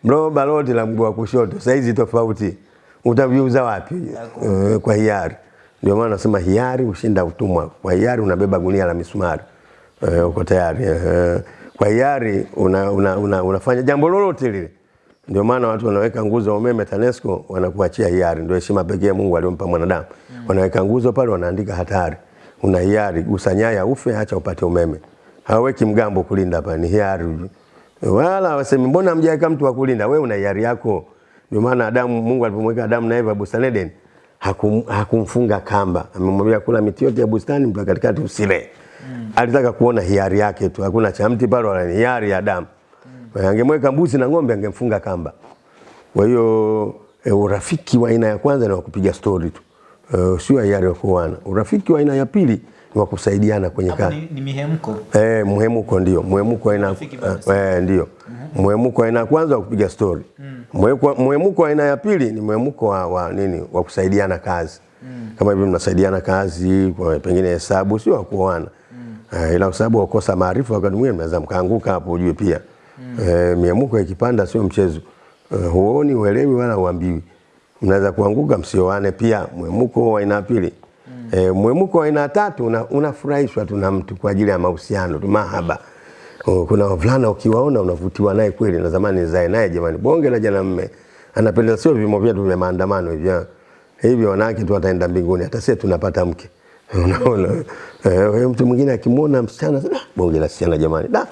roba lote la mguu wa kushoto saizi tofauti, utaviuza wapi? Uh, kwa hiari. Ndio maana nasema hiari ushinda utumwa. Kwa hiari unabeba gunia la misumari uh, uko tayari uh, Kwa hiari una, una, una, unafanya jambo lolote lile. Ndio maana watu wanaweka nguzo ya umeme TANESCO wanakuachia hiari, ndio heshima pekee Mungu aliyompa mwanadamu. Mm. Wanaweka nguzo pale, wanaandika hatari, una hiari, gusa nyaya ufe, acha upate umeme. Haweki mgambo kulinda hapa, ni hiari. Wala wasemi mbona mjaweka mtu wa kulinda? Wewe una hiari yako. Ndio maana Adamu, Mungu alipomweka Adamu na Eva bustani Eden, hakum, hakumfunga kamba, amemwambia kula miti yote ya bustani mpaka katikati usile. Alitaka kuona hiari yake tu, hakuna cha mti pale, wala hiari ya Adamu. Mm. Angemweka mbuzi na ng'ombe angemfunga kamba. Kwa hiyo e, urafiki wa aina ya kwanza ni wa kupiga stori tu, e, sio hiari ya kuoana. Urafiki wa aina ya pili ni wa kusaidiana kwenye kazi. ni, ni mihemko Eh, mhemuko ndio. Mhemuko aina eh, ndio. Mhemuko aina ya kwanza wa kupiga story. Mhemuko mhemuko aina ya pili ni mhemuko wa, wa nini? Wa kusaidiana kazi. Mm. Kama hivi mnasaidiana kazi kwa pengine hesabu sio wa kuoana. Eh, ila kwa sababu wakosa maarifa wakati mwingine mnaweza mkaanguka hapo ujue pia. Eh, miamuko ikipanda sio mchezo. Eh, huoni, uelewi wala uambiwi. Mnaweza kuanguka msioane pia mwemuko wa aina pili mm. E, mwemuko wa aina tatu unafurahishwa una- tu na mtu kwa ajili ya mahusiano tu mahaba. O, kuna wavulana ukiwaona unavutiwa naye kweli, na zamani zae naye jamani, bonge la jana mme anapenda, sio vimo vyetu vya maandamano hivi ah. hivi, wanawake tu wataenda mbinguni, hata sisi tunapata mke unaona. Eh, mtu mwingine akimwona msichana "Ah, bonge la sichana jamani, da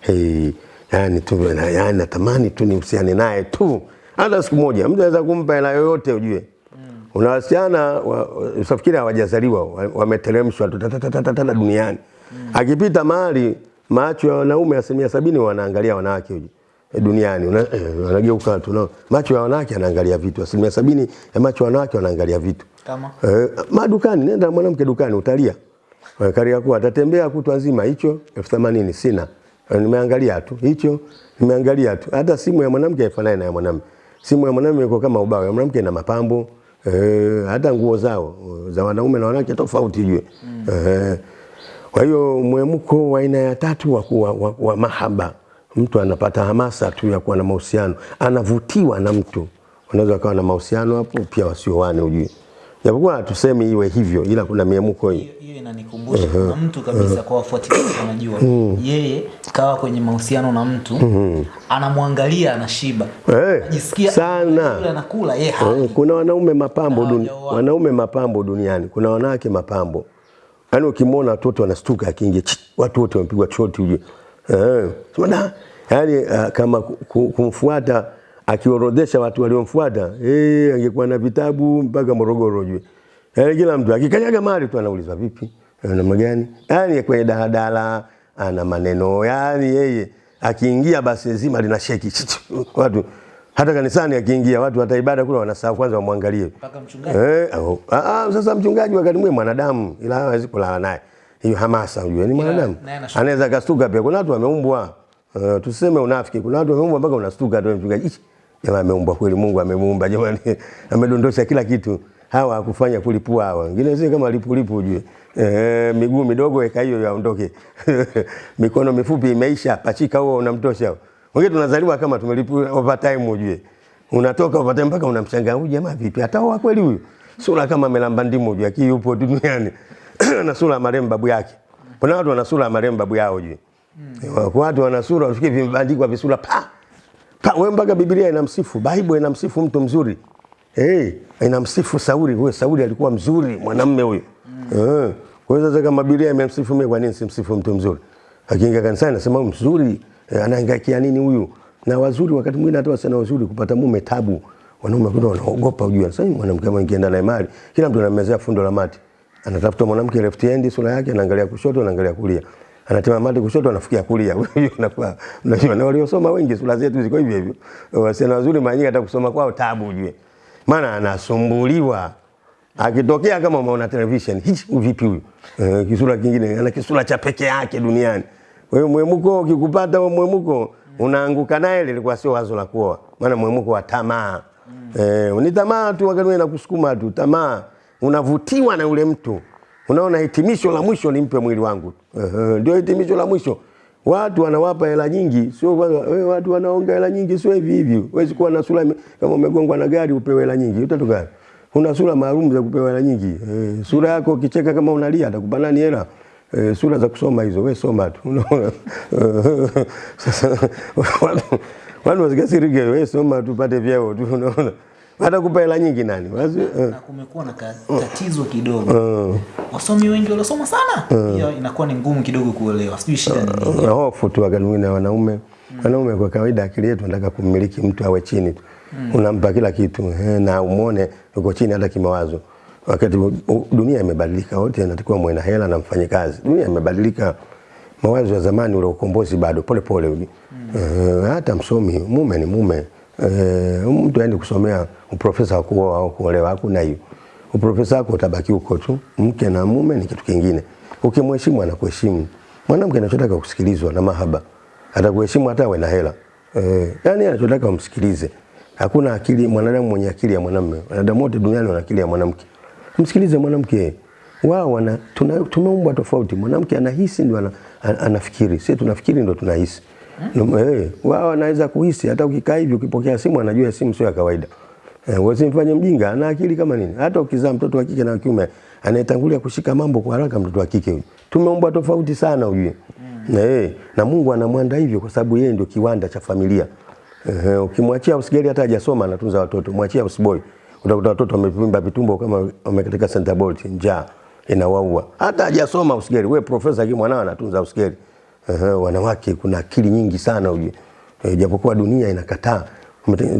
hey, yani tu na- yani natamani tu nihusiane naye tu hata siku moja. Mtu anaweza kumpa hela yoyote ujue Mm. una wasichana wa- usafikiri hawajazaliwa wameteremshwa tu duniani. duniani. Akipita mahali macho ya wanaume asilimia sabini wanaangalia wanawake huju eh, duniani eh, wanageuka tu no. macho ya wanawake anaangalia vitu, asilimia sabini ya macho ya wanawake wanaangalia vitu kama Eh, madukani, nenda mwanamke dukani utalia. Eh, Kariakoo atatembea kutwa nzima, hicho elfu themanini sina. Nimeangalia tu hicho, nimeangalia tu. Hata simu ya mwanamke haifanani na ya mwanamume. Simu ya mwanamume iko kama ubao, ya mwanamke ina mapambo. Eh, hata nguo zao za wanaume na wanawake tofauti jue. Eh, kwa hiyo mwemko wa aina ya tatu wa, wa, wa, wa mahaba, mtu anapata hamasa tu ya kuwa na mahusiano, anavutiwa na mtu. Unaweza ukawa na mahusiano hapo pia wasioane, ujue japokuwa hatusemi iwe hivyo, ila kuna miamuko hiyo hiyo inanikumbusha kuna mtu kabisa uh -huh. kwa wafuatiliaji wanajua. Yeye kawa kwenye mahusiano na mtu anamwangalia anashiba. Hey, Anajisikia sana. yule anakula yeye hali. Eh, Kuna wanaume mapambo duni, wanaume mapambo duniani, kuna wanawake mapambo. Yaani ukimwona watoto wanastuka akiingia, watu wote wamepigwa choti ujue. Eh, sema da, yaani uh, kama ku- ku- kumfuata akiorodhesha watu waliomfuata eh, angekuwa na vitabu mpaka Morogoro jue. Yani kila mtu akikanyaga mahali tu anauliza vipi, Eh, namna gani? Yani kwenye daladala ana maneno, yani, yeye akiingia basi zima lina sheki watu hata kanisani akiingia watu hata ibada kule wanasahau kwanza wamwangalie. mpaka mchungaji Eh, oh. ah, ah, sasa mchungaji wakati mwingine mwanadamu ila hawezi kulala naye. Hiyo hamasa unajua ni mwanadamu. Anaweza kastuka pia. Kuna watu wameumbwa. Uh, tuseme unafiki. Kuna watu wameumbwa mpaka unastuka tu mchungaji. "Ish, Jamaa ameumbwa kweli Mungu amemuumba jamani. Amedondosha kila kitu. Hawa hakufanya kulipua hawa. Wengine sio kama lipulipu ujue. Eh, miguu midogo eka hiyo yaondoke. Mikono mifupi imeisha, pachika huo unamtosha. Wengine tunazaliwa kama tumelipua overtime ujue. Unatoka overtime mpaka unamshangaa huyu jamaa vipi? hata wa kweli huyu? Sura kama amelamba ndimu ujue, aki yupo duniani. na sura ya marehemu babu yake. Kuna watu wana sura ya marehemu babu yao ujue. Kwa Watu wana sura usikie vimebandikwa visura pa. Wewe mpaka Biblia inamsifu, Bible inamsifu mtu mzuri. Eh, hey, inamsifu Sauli, huyo Sauli alikuwa mzuri mwanamume huyo. Eh. Kwa hiyo sasa kama Biblia imemsifu mimi kwa nini simsifu mtu mzuri? Akiingia kanisani anasema mzuri, eh, anahangaikia nini huyu? Na wazuri wakati mwingine hata wasana wazuri kupata mume tabu. Wanaume kuna wanaogopa ujue. Sasa mwanamke kama ingienda naye mali, kila mtu anamezea fundo la mati. Anatafuta mwanamke left hand sura yake anaangalia kushoto anaangalia kulia. Anatema mate kushoto anafikia kulia. Hiyo inakuwa unajua na waliosoma wengi sura zetu ziko hivyo hivyo. Wasichana wazuri mara nyingi hata kusoma kwao tabu ujue. Maana anasumbuliwa. Akitokea kama umeona television, hichi vipi huyu? Eh, kisura kingine ana kisura cha peke yake duniani. Kwa hiyo mwemuko ukikupata wewe mwemuko unaanguka naye lilikuwa sio wazo la kuoa. Maana mwemuko wa tamaa. Eh, ni tamaa tu wakati wewe nakusukuma tu, tamaa. Unavutiwa na yule mtu. Unaona hitimisho la mwisho nimpe mwili wangu. Uh -huh. ndio hitimisho la mwisho. Watu wanawapa hela nyingi, sio wewe watu wanaonga hela nyingi sio hivi hivi. Huwezi kuwa na sura kama umegongwa na gari upewe hela nyingi. Utatoka gani? Una sura maalum za kupewa hela nyingi. Eh, sura yako ukicheka kama unalia atakupa nani hela? Eh, sura za kusoma hizo, wewe soma tu. Unaona? Eh, Sasa watu wasikasirike, wewe soma tu pate vyao tu unaona. Atakupa hela nyingi nani? Wazi, uh. na kumekuwa na tatizo kidogo. Wasomi wengi waliosoma sana. Hiyo inakuwa ni ngumu kidogo kuelewa. Sijui shida ni nini. Na hofu tu wakati mwingine wanaume. Mm. wanaume kwa kawaida akili yetu nataka kummiliki mtu awe chini tu. Mm. unampa kila kitu he, na umwone uko chini hata kimawazo. Wakati dunia imebadilika wote natakiwa mwe na hela na mfanye kazi. Dunia imebadilika. Mawazo ya zamani ule ukombozi bado pole pole. Mm. Uh, hata msomi mume ni mume eh, mtu aende kusomea uprofesa kuoa au kuolewa hakuna hiyo. Uprofesa wako utabaki huko tu mke na mume ni kitu kingine. Ukimheshimu anakuheshimu. Mwanamke anachotaka kusikilizwa na mahaba. Atakuheshimu hata awe na hela. Eh, yani anachotaka umsikilize. Hakuna akili mwanadamu mwenye akili ya mwanamume. Wanadamu wote duniani wana akili ya mwanamke. Msikilize mwanamke. Wao wana tumeumbwa tofauti. Mwanamke anahisi ndio ana, ana- anafikiri. Sisi tunafikiri ndio tunahisi? Eh, wao anaweza kuhisi hata ukikaa hivi ukipokea simu anajua simu sio ya kawaida Eh, usimfanye mjinga, ana akili kama nini. Hata ukizaa mtoto wa kike na wa kiume, anayetangulia kushika mambo kwa haraka mtoto wa kike huyu. Tumeumbwa tofauti sana ujue. Mm. eh, na Mungu anamwanda hivyo kwa sababu yeye ndio kiwanda cha familia. Eh, ukimwachia usigeli hata hajasoma anatunza watoto, mwachia usboy. Utakuta watoto wamevimba vitumbo kama wamekatika center bolt, njaa inawaua. Hata hajasoma usigeli, wewe profesa kimwanao mwanao anatunza usigeli. Eh, wanawake kuna akili nyingi sana ujue. E, japokuwa dunia inakataa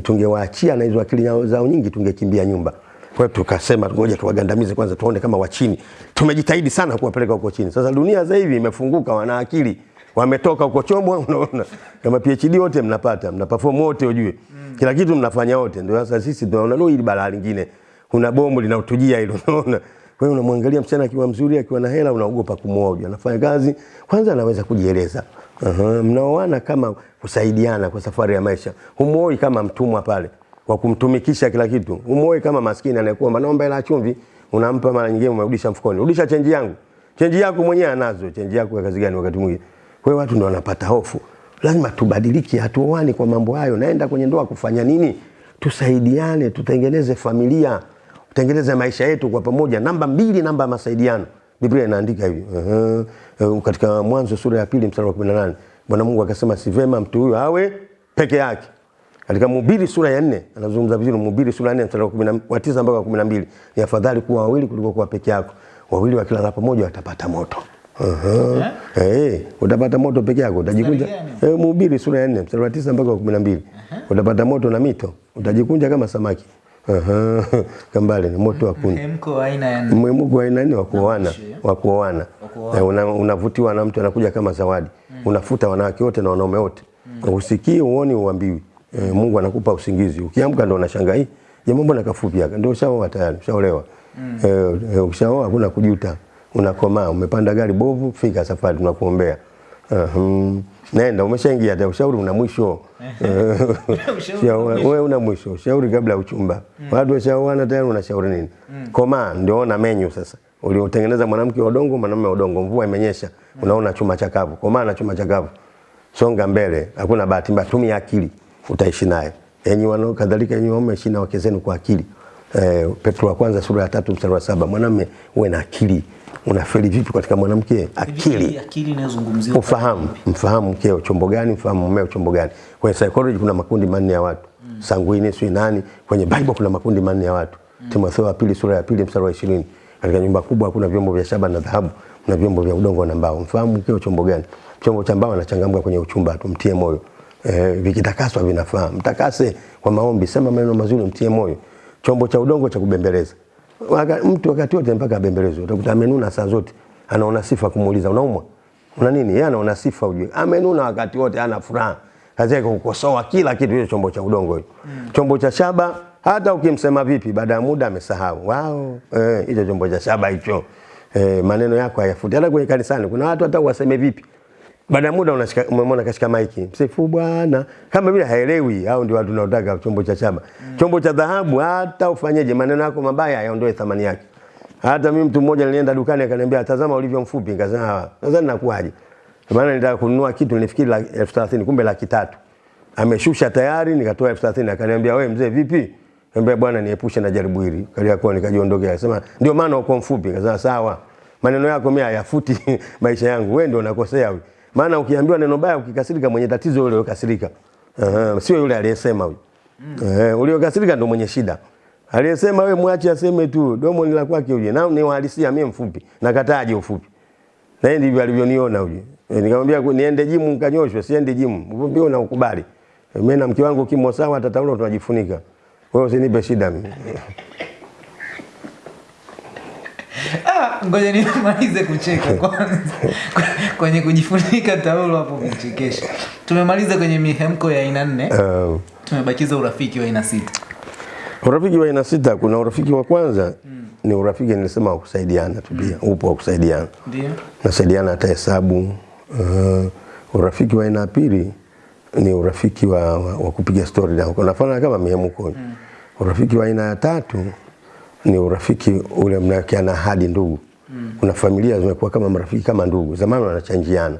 tungewaachia na hizo akili zao nyingi tungekimbia nyumba. Kwa hiyo tukasema ngoja tuwagandamize kwanza tuone kama wachini. Tumejitahidi sana kuwapeleka huko chini. Sasa dunia sasa hivi imefunguka, wana akili. Wametoka huko chomwa, unaona. Kama PhD wote mnapata, mna perform wote ujue. mm. Kila kitu mnafanya wote. Ndio sasa sisi tunaona no hili balaa lingine. Kuna bomu linautujia hilo, unaona. Kwa hiyo unamwangalia msichana akiwa mzuri, akiwa na hela, unaogopa kumwoa. Anafanya kazi, kwanza anaweza kujieleza. Uh -huh. mnaoana kama kusaidiana kwa safari ya maisha. Humuoi kama mtumwa pale kwa kumtumikisha kila kitu. Humuoi kama maskini anayekuomba naomba hela chumvi, unampa mara nyingine umerudisha mfukoni. Rudisha chenji yangu. Chenji yako mwenyewe anazo. Chenji yako ya kazi gani wakati mwingine? Kwa watu ndio wanapata hofu. Lazima tubadilike, hatuoani kwa mambo hayo. Naenda kwenye ndoa kufanya nini? Tusaidiane, tutengeneze familia, tutengeneze maisha yetu kwa pamoja. Namba mbili, namba ya masaidiano. Biblia inaandika hivi uh -huh. katika Mwanzo sura ya pili mstari wa 18 Bwana Mungu akasema si vema mtu huyo awe peke yake. Katika Mhubiri sura ya 4 anazungumza vizuri. Mhubiri sura ya 4 mstari wa 10 wa 9 mpaka 12 ni afadhali kuwa wawili kuliko kuwa peke yako. Wawili wakilala pamoja watapata moto. Aha. Eh, utapata moto peke yako utajikunja. Eh, Mhubiri sura ya 4 mstari wa 9 mpaka wa 12. Utapata moto na mito, utajikunja kama samaki. Aha. Kambale ni moto wa kuni. Mhemko wa aina ya. Mwimuko aina ni wa kuoana, wa kuoana. Eh, Unavutiwa na mtu anakuja kama zawadi. Unafuta wanawake wote na wanaume wote. Usikii, uone uambiwi. E, Mungu anakupa usingizi. Ukiamka ndo unashangaa hii jamaa mbona kafupi haka? Ndio ushaoa tayari, ushaolewa. Eh, E, ukishaoa hakuna kujuta. Unakomaa, umepanda gari bovu, fika safari tunakuombea. Uhum. Nenda umeshaingia tayari, ushauri una mwisho. Wewe una mwisho, ushauri kabla ya uchumba. Watu washaoana tayari unashauri nini? Komaa ndio ona menyu sasa. Uliotengeneza mwanamke wa udongo, mwanamume wa udongo, mvua imenyesha, unaona chuma chakavu. Komaa na chuma chakavu. Songa mbele, hakuna bahati mbaya, tumia akili, utaishi naye. Enyi wanao kadhalika enyi waume ishi na wake zenu kwa akili. Eh, Petro wa kwanza sura ya tatu mstari wa saba. Mwanamume uwe na akili. Unafeli vipi katika mwanamke? Akili? Hivi akili inayozungumziwa ufahamu. mfahamu mkeo chombo gani mfahamu mmeo chombo gani. Kwenye psychology kuna makundi manne ya watu. Mm. sanguine, sio nani kwenye bible kuna makundi manne ya watu. Mm. timotheo wa pili sura ya pili mstari wa 20 katika nyumba kubwa kuna vyombo vya shaba na dhahabu na vyombo vya udongo na mbao. Mfahamu mkeo chombo gani? Chombo cha mbao anachangamka kwenye uchumba tu mtie moyo. E, vikitakaswa vinafaa. Mtakase kwa maombi sema maneno mazuri mtie moyo. Chombo cha udongo cha kubembeleza Waka, mtu wakati wote mpaka abembelezwe utakuta amenuna saa zote anaona sifa kumuuliza unaumwa una nini? Yeye anaona sifa ujue. Amenuna wakati wote ana furaha. Kazi yake kukosoa kila kitu hiyo chombo cha udongo hiyo. Chombo cha shaba hata ukimsema vipi baada ya muda amesahau. Wao, eh hicho chombo cha shaba hicho. Eh, maneno yako hayafuti. Hata kwenye kanisani kuna watu hata waseme vipi. Baada muda unashika umemwona kashika maiki. Msifu Bwana. Kama vile haelewi hao ndio watu wanaotaka chombo cha chama mm. Chombo cha dhahabu hata ufanyeje maneno yako mabaya yaondoe thamani yake. Hata mimi mtu mmoja nilienda dukani akaniambia tazama ulivyo mfupi, nikasema nadhani nakuaje, Maana nilitaka kununua kitu nilifikiri elfu thelathini kumbe laki tatu. Ameshusha tayari nikatoa elfu thelathini akaniambia wewe mzee vipi? Nikamwambia bwana niepushe na jaribu hili. Kaliakuwa nikajiondokea. Akasema ndio maana uko mfupi. Nikasema sawa. Maneno yako mimi hayafuti maisha yangu. Wewe ndio nakosea wewe. Maana ukiambiwa neno baya ukikasirika mwenye tatizo yule ukasirika. Uh, sio yule aliyesema huyo. Mm. Eh, uliokasirika ndio mwenye shida. Aliyesema wewe mwache aseme tu, domo ni la kwake uje. Na ni uhalisia mimi mfupi. Nakataaje ufupi? Na yeye ndivyo alivyoniona uje. E, nikamwambia niende jimu nikanyoshwe, siende jimu. Mfupi una ukubali. E, mimi na mke wangu kimo sawa hata tunajifunika. Wewe usinipe shida mimi. Ah, ngoja nimalize kucheka kwanza. kwenye kujifunika taulo hapo kuchekesha. Tumemaliza kwenye mihemko ya aina nne. Uh, Tumebakiza urafiki wa aina sita. urafiki wa aina sita kuna urafiki wa kwanza ni urafiki nilisema wa kusaidiana tu pia. Upo wa kusaidiana. Ndio. nasaidiana hata hesabu. Uh, urafiki wa aina ya pili ni urafiki wa, wa, wa kupiga stori na unafanana kama mihemko. Mm. Urafiki wa aina ya tatu ni urafiki ule mnawekeana hadi ndugu. Mm. Kuna familia zimekuwa kama marafiki kama ndugu, zamani wanachanjiana.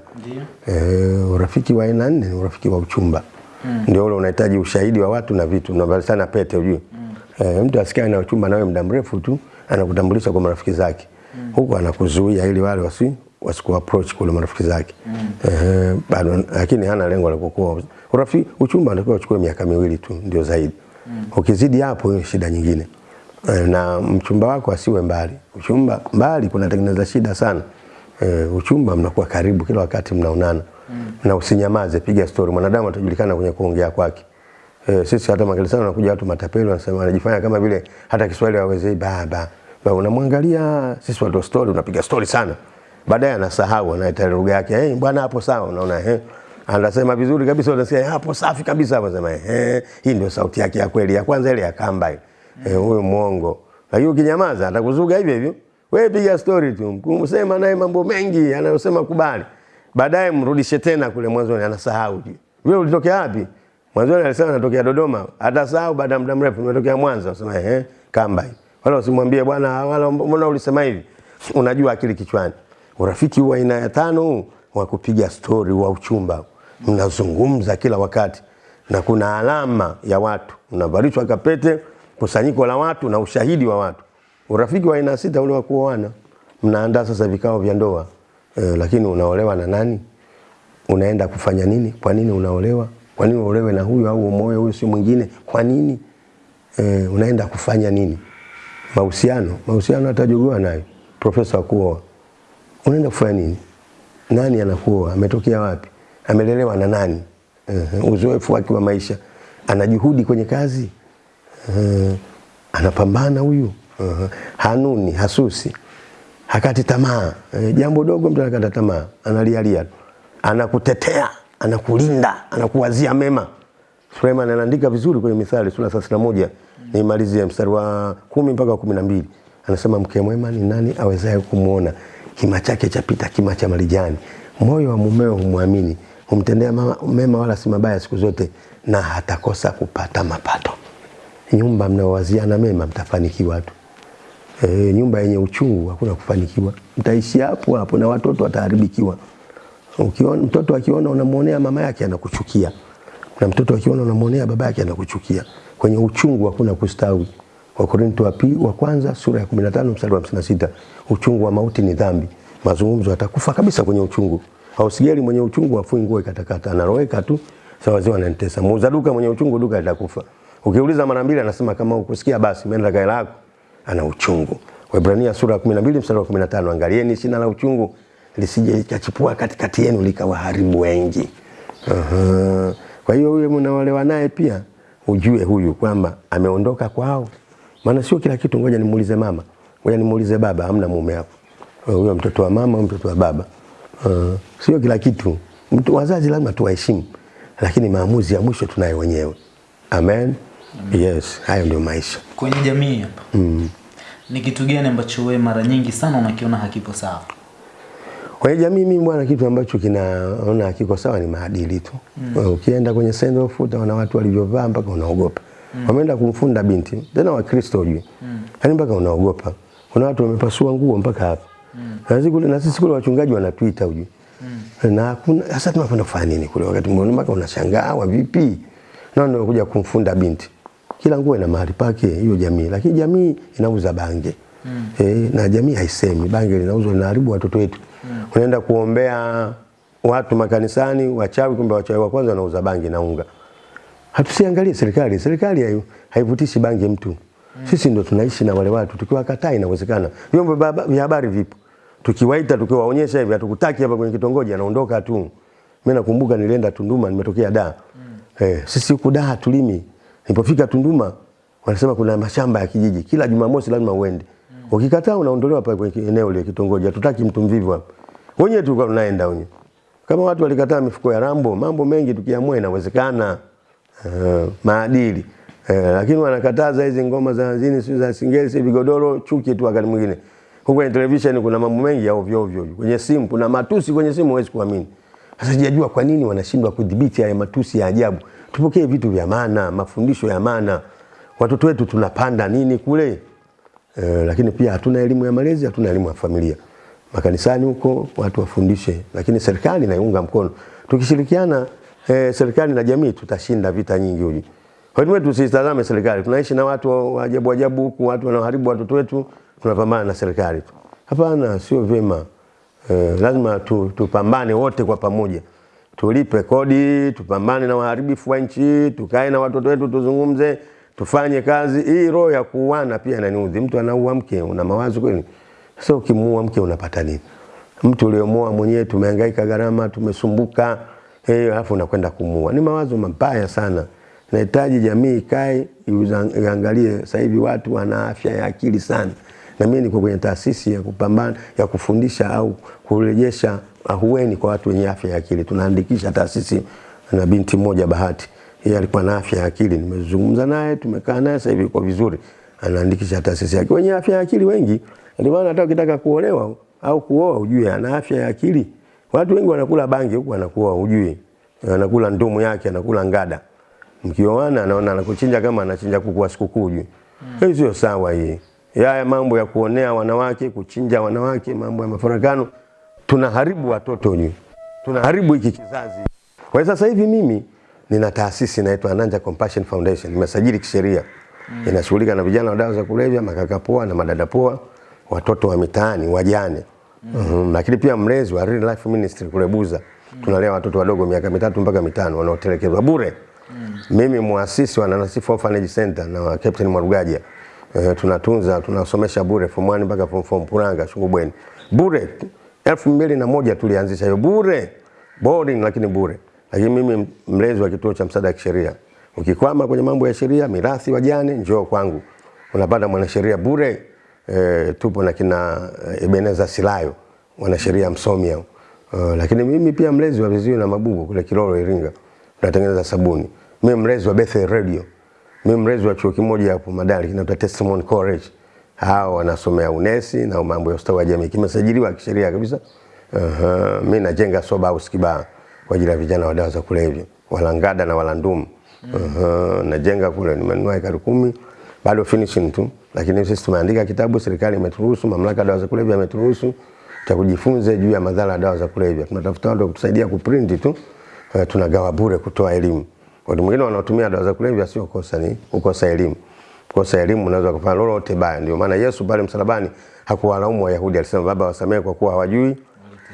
yeah. Eh, urafiki wa aina nne ni urafiki wa uchumba. Mm. Ndio ule unahitaji ushahidi wa watu na vitu, mnavalishana pete ujue. Mm. Eh, mtu asikae na uchumba nawe muda mrefu tu anakutambulisha kwa marafiki zake. Mm. Huko anakuzuia ili wale wasi wasiku approach kule marafiki zake. Mm. Eh, bado lakini hana lengo la kukua. Urafiki uchumba unatakiwa uchukue miaka miwili tu ndio zaidi. Mm. Ukizidi hapo shida nyingine. Eh, na mchumba wako asiwe mbali. Uchumba mbali kunatengeneza shida sana. E, uchumba mnakuwa karibu kila wakati mnaonana mm. na usinyamaze, piga story. Mwanadamu atajulikana kwenye kuongea kwake. E, sisi hata makanisani wanakuja watu matapeli wanasema wanajifanya kama vile hata Kiswahili hawawezi baba. Ba, unamwangalia sisi watu wa story unapiga story sana. Baadaye anasahau anaita lugha yake. Eh, bwana hapo sawa unaona eh. Anasema vizuri kabisa unasikia "Eh, hapo safi kabisa hapo sema eh hii ndio sauti yake ya kweli. Ya kwanza ile ya kamba ile. Eh, huyo muongo. Lakini ukinyamaza atakuzuga hivyo hivyo. Wewe piga story tu. Kumsema naye mambo mengi anayosema kubali. Baadaye mrudishe tena kule mwanzoni anasahau. Wewe ulitokea wapi? Mwanzoni alisema anatokea Dodoma. Atasahau baada ya muda mrefu nimetokea Mwanza. Usema eh kamba hii. Wala usimwambie bwana wala mbona ulisema hivi? Unajua akili kichwani. Urafiki wa aina ya tano wa kupiga story wa uchumba. Mnazungumza kila wakati na kuna alama ya watu. Unavalishwa kapete, kusanyiko la watu na ushahidi wa watu. Urafiki wa aina sita ule wa kuoana. Mnaandaa sasa vikao vya ndoa. E, lakini unaolewa na nani? Unaenda kufanya nini? Kwa nini unaolewa? Kwa nini uolewe na huyu au umoe huyu si mwingine? Kwa nini? E, unaenda kufanya nini? Mahusiano, mahusiano atajogoa nayo. Profesa wa kuoa. Unaenda kufanya nini? nani anakuoa, ametokea wapi, amelelewa na nani, uh, uzoefu wake wa maisha, ana juhudi kwenye kazi uh, anapambana huyu. Uh, hanuni, hasusi, hakati tamaa. Uh, jambo dogo mtu anakata tamaa, analialia, anakutetea, anakulinda, anakuwazia mema. Suleiman anaandika vizuri kwenye Mithali sura 31 nimalizie mstari wa kumi mpaka kumi na mbili. Anasema mke mwema ni nani awezaye kumwona? Kima chake chapita kima cha marijani. Moyo wa mumeo humwamini. Humtendea mema wala si mabaya siku zote na hatakosa kupata mapato nyumba mnaowaziana mema mtafanikiwa tu. E, nyumba yenye uchungu hakuna kufanikiwa. Mtaishi hapo hapo na watoto wataharibikiwa. Ukiona mtoto akiona unamwonea mama yake anakuchukia. Na mtoto akiona unamwonea baba yake anakuchukia. Kwenye uchungu hakuna kustawi. Wakorinto wa pili wa kwanza sura ya 15 mstari wa 56 uchungu wa mauti ni dhambi. Mazungumzo atakufa kabisa kwenye uchungu. Hausigeli mwenye uchungu afui nguo ikatakata anaroweka tu sawa wazee wananitesa muuza duka mwenye uchungu duka litakufa ukiuliza mara mbili anasema kama ukusikia basi umeenda kaela yako ana uchungu Waebrania sura ya 12 mstari wa 15 angalieni shina la uchungu lisije likachipua katikati yenu likawaharibu wengi Aha. Kwa hiyo huyo mnaolewa naye pia ujue huyu kwamba ameondoka kwao, maana sio kila kitu. Ngoja nimuulize mama, ngoja nimuulize baba, hamna mume hapo. Huyo mtoto wa mama, mtoto wa baba. Uh, sio kila kitu. Mtu wazazi lazima tuwaheshimu, lakini maamuzi ya mwisho tunayo wenyewe. Amen. Yes, hayo ndio maisha. kwenye jamii hapa Mm. ni kitu gani ambacho wewe mara nyingi sana unakiona hakipo sawa Kwenye jamii mimi bwana, kitu ambacho kinaona hakiko sawa ni maadili tu. Mm. Ukienda kwenye send off utaona watu walivyovaa mpaka unaogopa. Mm. Wameenda kumfunda binti tena Wakristo hujui. Mm. Yaani mpaka unaogopa. Kuna watu wamepasua nguo mpaka hapa. Mm. Na sisi kule na sisi kule wachungaji wana Twitter hujui. Mm. Na kuna sasa tunakwenda kufanya nini kule wakati mmoja mpaka unashangaa wa vipi? Na ndio kuja kumfunda binti. Kila nguo ina mahali pake hiyo jamii, lakini jamii inauza bange. Mm. Eh, na jamii haisemi bange linauzwa linaharibu watoto wetu. Mm. Unaenda kuombea watu makanisani wachawi, kumbe wachawi wa kwanza wanauza bange na unga. Hatusiangalie serikali, serikali hai- haivutishi bange mtu. mm. Sisi ndo tunaishi na wale watu, tukiwakataa inawezekana. Vyombo vya habari vipo, tukiwaita tukiwaonyesha hivi, hatukutaki hapa kwenye kitongoji, anaondoka tu. Mimi nakumbuka nilienda Tunduma, nimetokea Dar. Eh, sisi huku Dar tulimi. Nilipofika Tunduma wanasema kuna mashamba ya kijiji, kila Jumamosi lazima uende. Mm. Ukikataa unaondolewa pale kwenye eneo lile kitongoji, hatutaki mtu mvivu hapa. Wenyewe tulikuwa tunaenda wenyewe. Kama watu walikataa mifuko ya rambo, mambo mengi tukiamua inawezekana. Uh, maadili uh, lakini wanakataza hizi ngoma za hazini, sio za singeli si vigodoro chuki tu wakati mwingine huko kwenye television kuna mambo mengi ya ovyo ovyo kwenye simu kuna matusi kwenye simu huwezi kuamini sasa sijajua kwa nini wanashindwa kudhibiti haya matusi ya ajabu tupokee vitu vya maana mafundisho ya maana watoto wetu tunapanda nini kule E, lakini pia hatuna elimu ya malezi hatuna elimu ya familia makanisani huko watu wafundishe, lakini serikali naiunga mkono. Tukishirikiana e, serikali na jamii tutashinda vita nyingi huji. Kwa hiyo tusitazame serikali, tunaishi na watu wa ajabu ajabu huku, watu wanaoharibu watoto wetu, tunapambana na serikali tu. Hapana, sio vyema. E, lazima tu, tupambane wote kwa pamoja, tulipe kodi, tupambane na waharibifu wa nchi, tukae na watoto wetu, tuzungumze, tufanye kazi. Hii roho ya kuuana pia inaniudhi. Mtu anaua mke, una mawazo kweli? Sasa ukimuua mke unapata nini? Mtu uliomoa mwenyewe tumehangaika gharama, tumesumbuka, eh, alafu unakwenda kumuua. Ni mawazo mabaya sana. Nahitaji jamii ikae iangalie. Sasa hivi watu wana afya ya akili sana, na mimi niko kwenye taasisi ya kupambana ya kufundisha au kurejesha ahueni kwa watu wenye afya ya akili. Tunaandikisha taasisi na binti mmoja Bahati, yeye alikuwa na afya ya akili, nimezungumza naye, tumekaa naye, sasa hivi yuko vizuri, anaandikisha taasisi yake. Wenye afya ya akili wengi, ndio maana hata ukitaka kuolewa au kuoa ujue ana afya ya akili. Watu wengi wanakula bangi huku anakuoa ujue, anakula ndumu yake, anakula ngada. Mkioana anaona anakuchinja kama anachinja kuku wa sikukuu ujue. Hiyo sio sawa hii. Haya mambo ya kuonea wanawake, kuchinja wanawake, mambo ya mafarakano, tunaharibu watoto nyu, Tunaharibu hiki kizazi. Kwa hiyo sasa hivi mimi nina taasisi inaitwa Ananja Compassion Foundation, nimesajili kisheria. mm. Inashughulika na vijana wa dawa za kulevya, makakapoa na madada poa, watoto wa mitaani, wajane. Mm. Mm. Lakini pia mlezi wa Real Life Ministry kule Buza. mm. Tunalea watoto wadogo miaka mitatu mpaka mitano wanaotelekezwa bure. mm. Mimi muasisi wa Nanasi Orphanage Center na wa Captain Mwarugaja. Uh, tunatunza tunasomesha bure form 1 mpaka form 4 Mpuranga Shungubweni. Bure elfu mbili na moja tulianzisha hiyo bure, boarding lakini bure. Lakini mimi mlezi wa kituo cha msaada wa kisheria, ukikwama kwenye mambo ya sheria, mirathi, wajane, njoo kwangu, unapata mwanasheria bure. E, tupo na kina Ebeneza Silayo mwanasheria msomi hao. Uh, lakini mimi pia mlezi wa viziwi na mabubu kule Kilolo Iringa, tunatengeneza sabuni. Mimi mlezi wa Bethel Radio, mimi mrezi wa chuo kimoja hapo Madari kinaitwa Testimony College. Hao wanasomea unesi na mambo ya ustawi wa jamii, kimesajiliwa kisheria kabisa. Uh, -huh. mimi najenga soba house Kibaha kwa ajili ya vijana wa dawa za kulevya, Walangada na Walandumu. Uh, -huh. najenga kule, nimenunua ekari kumi bado finishing tu, lakini sisi tumeandika kitabu, serikali imeturuhusu, mamlaka ya dawa za kulevya imeturuhusu cha kujifunza juu ya madhara ya dawa za kulevya. Tunatafuta watu wa kutusaidia kuprinti tu, uh, tunagawa bure kutoa elimu. Watu mwingine wanaotumia dawa za kulevya sio kosa, ni kukosa elimu. Kosa elimu unaweza kufanya lolote baya. Ndio maana Yesu pale msalabani hakuwalaumu Wayahudi, alisema Baba, wasamehe kwa kuwa hawajui.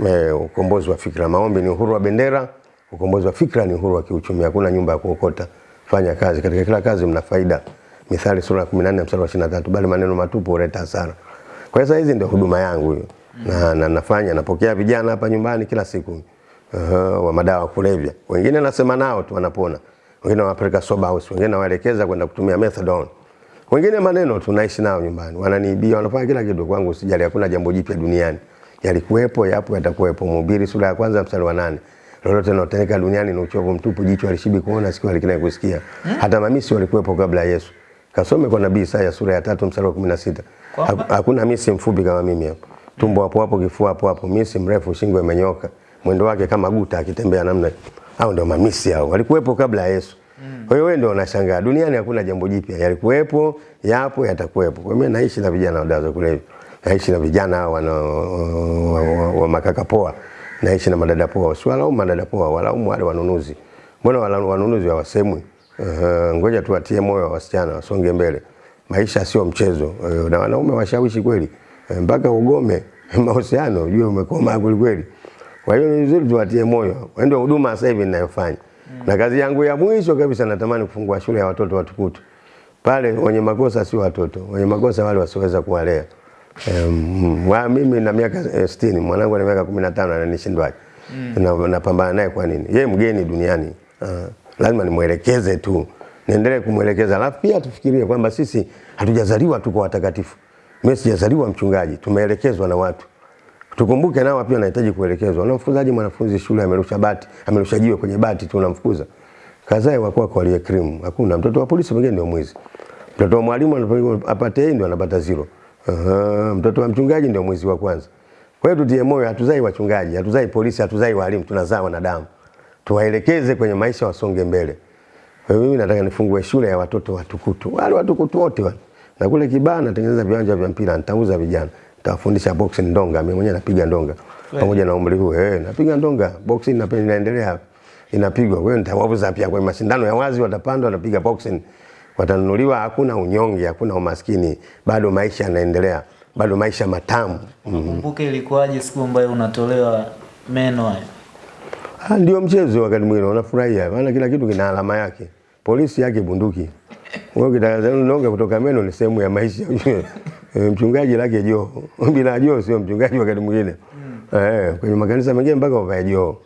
Eh, ukombozi wa fikra, maombi ni uhuru wa bendera, ukombozi wa fikra ni uhuru wa kiuchumi. Hakuna nyumba ya kuokota. Fanya kazi, katika kila kazi mna faida. Mithali sura ya 14 mstari wa 23, bali maneno matupu huleta hasara. Kwa hiyo hizi ndio huduma yangu hiyo na, na nafanya napokea vijana hapa nyumbani kila siku uh, wa madawa kulevya. Wengine nasema nao tu wanapona, wengine wanapeleka sober house, wengine nawaelekeza kwenda kutumia methadone, wengine maneno tunaishi nao nyumbani, wananiibia, wanafanya kila kitu kwangu. Usijali, hakuna jambo jipya duniani, yalikuwepo, yapo, yatakuwepo. Mhubiri sura ya kwanza mstari wa nane lolote linalotendeka duniani ni uchovu mtupu, jicho alishibi kuona, sikio halikinaye kusikia. Hata mamisi walikuwepo kabla ya Yesu. Kasome kwa nabii Isaya sura ya tatu mstari wa 16. Hakuna misi mfupi kama mimi hapa tumbo hapo hapo, kifua hapo hapo, misi mrefu, shingo imenyoka, mwendo wake kama guta akitembea namna. Hao ndio mamisi hao, walikuwepo kabla ya Yesu. Kwa hiyo wewe ndio unashangaa, duniani hakuna jambo jipya, yalikuwepo, yapo, yatakuwepo. Kwa hiyo naishi na vijana wa dawa kule kulevya, naishi na vijana hao wana wa, wa, wa makaka poa, naishi na madada poa. Usiwalaumu madada poa, walaumu wale wanunuzi. Mbona wanunuzi hawasemwi? Uh, ngoja tuwatie moyo wasichana wasonge mbele. Maisha sio mchezo. Uh, na wanaume washawishi kweli mpaka ugome mahusiano ujue umekoma kweli kweli. Kwa hiyo ni vizuri tuwatie moyo, ndio huduma sasa hivi ninayofanya mm. na kazi yangu ya mwisho kabisa, natamani kufungua shule ya watoto watukutu pale. Wenye makosa si watoto, wenye makosa wale wasioweza kuwalea. Um, wa mimi na miaka 60 mwanangu ana miaka 15 ananishindwaje? mm. napambana naye kwa nini? Yeye mgeni duniani, uh, lazima nimwelekeze tu, niendelee kumwelekeza, alafu pia tufikirie kwamba sisi hatujazaliwa tu kwa watakatifu mimi sijazaliwa mchungaji, tumeelekezwa na watu. Tukumbuke nao pia wanahitaji kuelekezwa. Unamfukuzaje mwanafunzi shule amerusha bati, amerusha jiwe kwenye bati tu unamfukuza? Kazae wako wako aliye krimu. Hakuna. Mtoto wa polisi mwingine ndio mwizi. Mtoto wa mwalimu yeye ndio anapata zero. Uh, mtoto wa mchungaji ndio mwizi wa kwanza. Kwa hiyo tutie moyo, hatuzai wachungaji, hatuzai polisi, hatuzai walimu, tunazaa wanadamu. Tuwaelekeze kwenye maisha wasonge mbele. Kwa hiyo mimi nataka nifungue shule ya watoto watukutu. Wale watukutu wote wale na kule Kibaha natengeneza viwanja vya mpira, nitauza vijana, nitawafundisha boxing ndonga. Mimi mwenyewe napiga ndonga pamoja na umri huu eh, napiga ndonga boxing, napenda inaendelea, inapigwa. Kwa hiyo nitawauza pia kwenye mashindano ya wazi, watapanda watapiga boxing, watanunuliwa. Hakuna unyonge, hakuna umaskini, bado maisha yanaendelea, bado maisha matamu. Kumbuke mm -hmm. Ilikuwaje siku ambayo unatolewa meno hayo? Ah, ndio mchezo, wakati mwingine unafurahia, maana kila kitu kina alama yake, polisi yake bunduki wewe ukitaka ndonga kutoka meno ni sehemu ya maisha. Mchungaji lake joo. Bila joo sio mchungaji wakati mwingine. Eh, kwenye makanisa mengine mpaka uvae joo.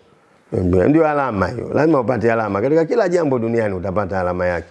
Ndio alama hiyo. Lazima upate alama. Katika kila jambo duniani utapata alama yake.